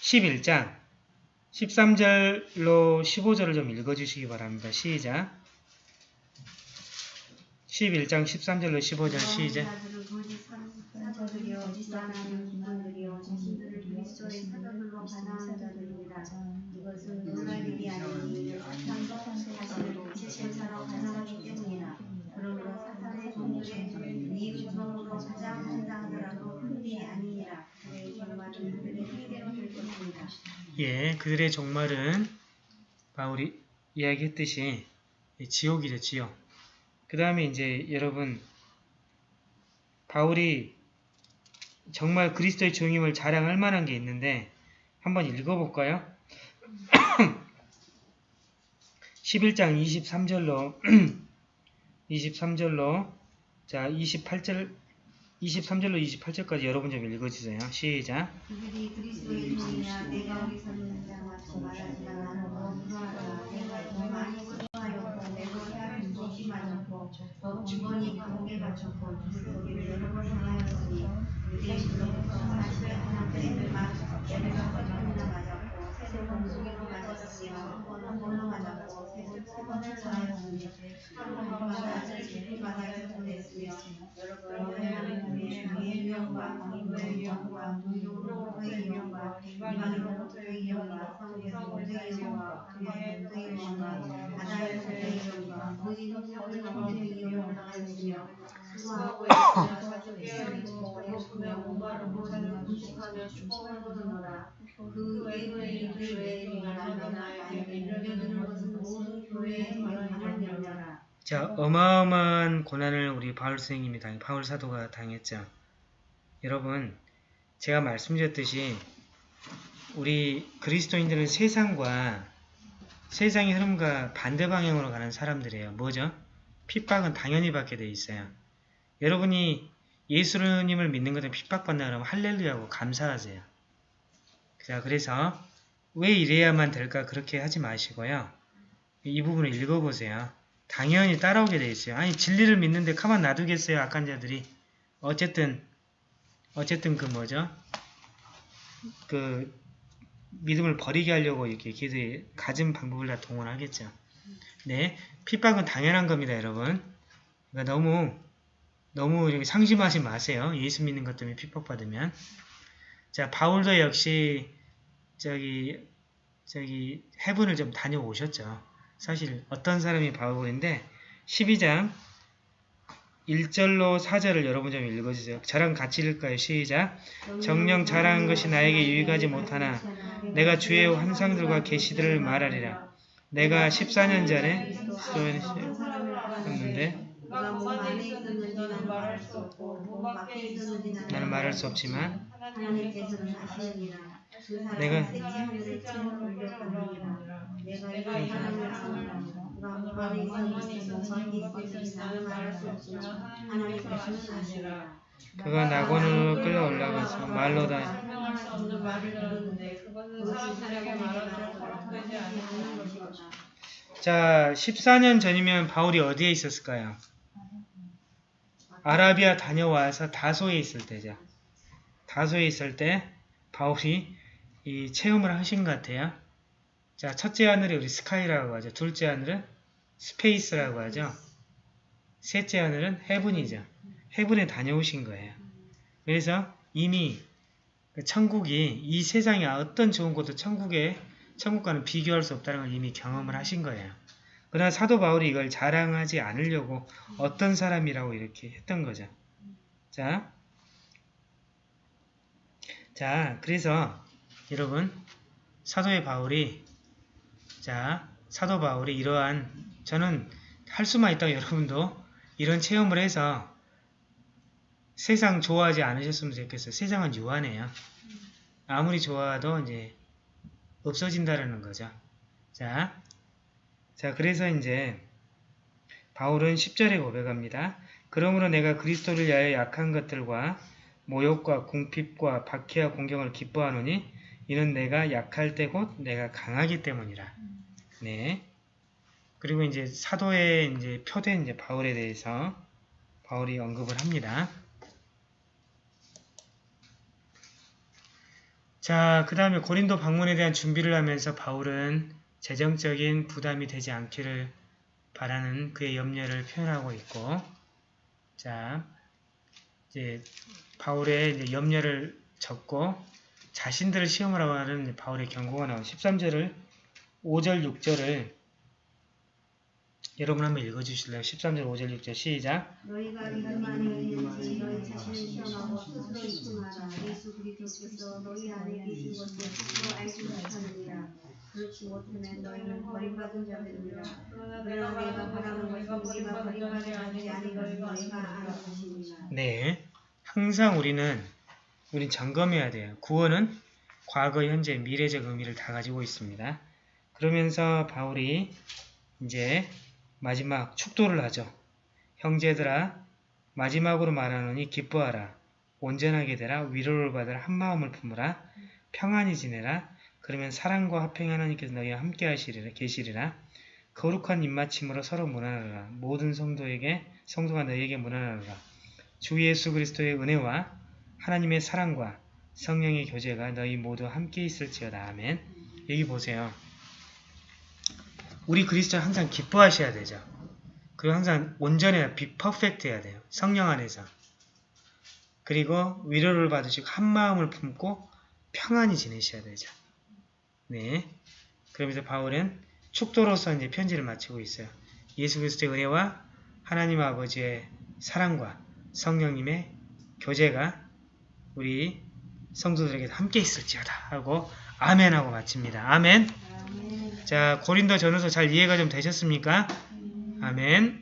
11장 13절로 15절을 좀 읽어주시기 바랍니다. 시작 11장 13절로 15절 시작 불안하는 기관들이여 자신들을 그리스도의 사도들로 반항하는 자들입니다. 이것은 놀랄 일이 아니니 사탄도 자신을 거짓행사로 반항하기 때문이라. 그러므로 사탄의 종들의 네 구성으로 가장 한다 하더라도 큰 일이 아니니라. 그의 결말은 그들의 행대로 될 것입니다. 예, 그들의 종말은 바울이 이야기했듯이 지옥이죠, 지옥. 그 다음에 이제 여러분 바울이 정말 그리스도의 종임을 자랑할 만한 게 있는데 한번 읽어볼까요? 11장 23절로 23절로 자 28절 23절로 28절까지 여러분 좀 읽어주세요. 시작 소기를 여러 번 당하였으니 이제 그로부터 하나님의 하나님의 세세 세 번을 전하였으니 한 번마다 제일마다 해소됐으며 여러 번 하나님의 그의 그에서부터의 유형과 바다에서부터의 유형과 모든 거듭 형제 이용을 당하였으며 수고하고 있으며 자주 깨어있고 배고프며 목마르고 자주 금식하며 축복을 거두노라 그 외의 이들 외에 말하는 나에게 밀려드는 것은 모든 교회에 관한 영이라 자, 어마어마한 고난을 우리 바울 선생님이 당, 바울 사도가 당했죠. 여러분, 제가 말씀드렸듯이 우리 그리스도인들은 세상과 세상의 흐름과 반대 방향으로 가는 사람들이에요. 뭐죠? 핍박은 당연히 받게 돼 있어요. 여러분이 예수님을 믿는 것에 핍박받나 그러면 할렐루야고 감사하세요. 자, 그래서 왜 이래야만 될까 그렇게 하지 마시고요. 이 부분을 읽어보세요. 당연히 따라오게 돼 있어요. 아니 진리를 믿는데 가만 놔두겠어요. 악한 자들이. 어쨌든 어쨌든 그 뭐죠? 그 믿음을 버리게 하려고 이렇게 기도에 가진 방법을 다 동원하겠죠. 네, 핍박은 당연한 겁니다, 여러분. 그러니까 너무 너무 이렇게 상심하지 마세요. 예수 믿는 것 때문에 핍박받으면. 자, 바울도 역시 저기 저기 해분을 좀 다녀오셨죠. 사실 어떤 사람이 바울인데 12장 1절로 4절을 여러분 좀 읽어주세요. 저랑 같이 읽을까요? 시작! 정령 잘하는 것이 나에게 유익하지 못하나 내가 주의 환상들과 계시들을 말하리라. 내가 14년 전에 했는데 나는 말할 수 없지만 내가- 그가 낙원으로 끌려 올라가서 말로 다 설명할 수 없는 말을 들었는데 그것은 사람들에게 말하도록 허락되지 않는 것이다. 자, 14년 전이면 바울이 어디에 있었을까요? 아라비아 다녀와서 다소에 있을 때죠. 다소에 있을 때 바울이 이 체험을 하신 것 같아요. 자, 첫째 하늘이 우리 sky라고 하죠. 둘째 하늘은 space라고 하죠. 셋째 하늘은 heaven이죠. heaven에 다녀오신 거예요. 그래서 이미 그 천국이 이 세상에 어떤 좋은 곳도 천국에 천국과는 비교할 수 없다는 걸 이미 경험을 하신 거예요. 그러나 사도 바울이 이걸 자랑하지 않으려고 어떤 사람이라고 이렇게 했던 거죠. 자, 자, 그래서 여러분 사도의 바울이 자, 사도 바울이 이러한 저는 할 수만 있다고 여러분도 이런 체험을 해서 세상 좋아하지 않으셨으면 좋겠어요. 세상은 유한해요. 아무리 좋아도 이제 없어진다라는 거죠. 자, 자 그래서 이제 바울은 10절에 고백합니다. 그러므로 내가 그리스도를 위하여 약한 것들과 모욕과 궁핍과 박해와 공경을 기뻐하노니 이는 내가 약할 때 곧 내가 강하기 때문이라. 네. 그리고 이제 사도의 이제 표된 이제 바울에 대해서 바울이 언급을 합니다. 자, 그 다음에 고린도 방문에 대한 준비를 하면서 바울은 재정적인 부담이 되지 않기를 바라는 그의 염려를 표현하고 있고, 자, 이제 바울의 이제 염려를 적고 자신들을 시험을 하는 바울의 경고가 나온 13절을 5절, 6절을 여러분 한번 읽어주실래요? 13절, 5절, 6절 시작. 너희가 믿음 안에 있는지 너희 자신을 시험하고 스스로 입증하라 예수 그리스도께서 너희 안에 계신 것을 스스로 알지 못하느니라 그렇지 못하면 너희는 버림받은 자들이라 그러나 내가 바라는 것은 버림받지 버림받지 아니하는 아니하는 것을 너희가 아는 것입니다 네. 항상 우리는 우린 점검해야 돼요. 구원은 과거, 현재, 미래적 의미를 다 가지고 있습니다. 그러면서 바울이 이제 마지막 축도를 하죠. 형제들아 마지막으로 말하노니 기뻐하라. 온전하게 되라. 위로를 받으라. 한마음을 품으라. 평안히 지내라. 그러면 사랑과 화평 하나님께서 너희와 함께 하시리라. 계시리라. 거룩한 입맞춤으로 서로 문안하라. 모든 성도에게 성도가 너희에게 문안하라. 주 예수 그리스도의 은혜와 하나님의 사랑과 성령의 교제가 너희 모두 함께 있을지어다. 아멘. 여기 보세요. 우리 그리스도는 항상 기뻐하셔야 되죠. 그리고 항상 온전해야, 비 퍼펙트 해야 돼요. 성령 안에서. 그리고 위로를 받으시고 한 마음을 품고 평안히 지내셔야 되죠. 네. 그러면서 바울은 축도로서 이제 편지를 마치고 있어요. 예수 그리스도의 은혜와 하나님 아버지의 사랑과 성령님의 교제가 우리 성도들에게 함께 있을지어다 하고 아멘하고 마칩니다. 아멘. 아멘. 자 고린도 전후서 잘 이해가 좀 되셨습니까? 아멘.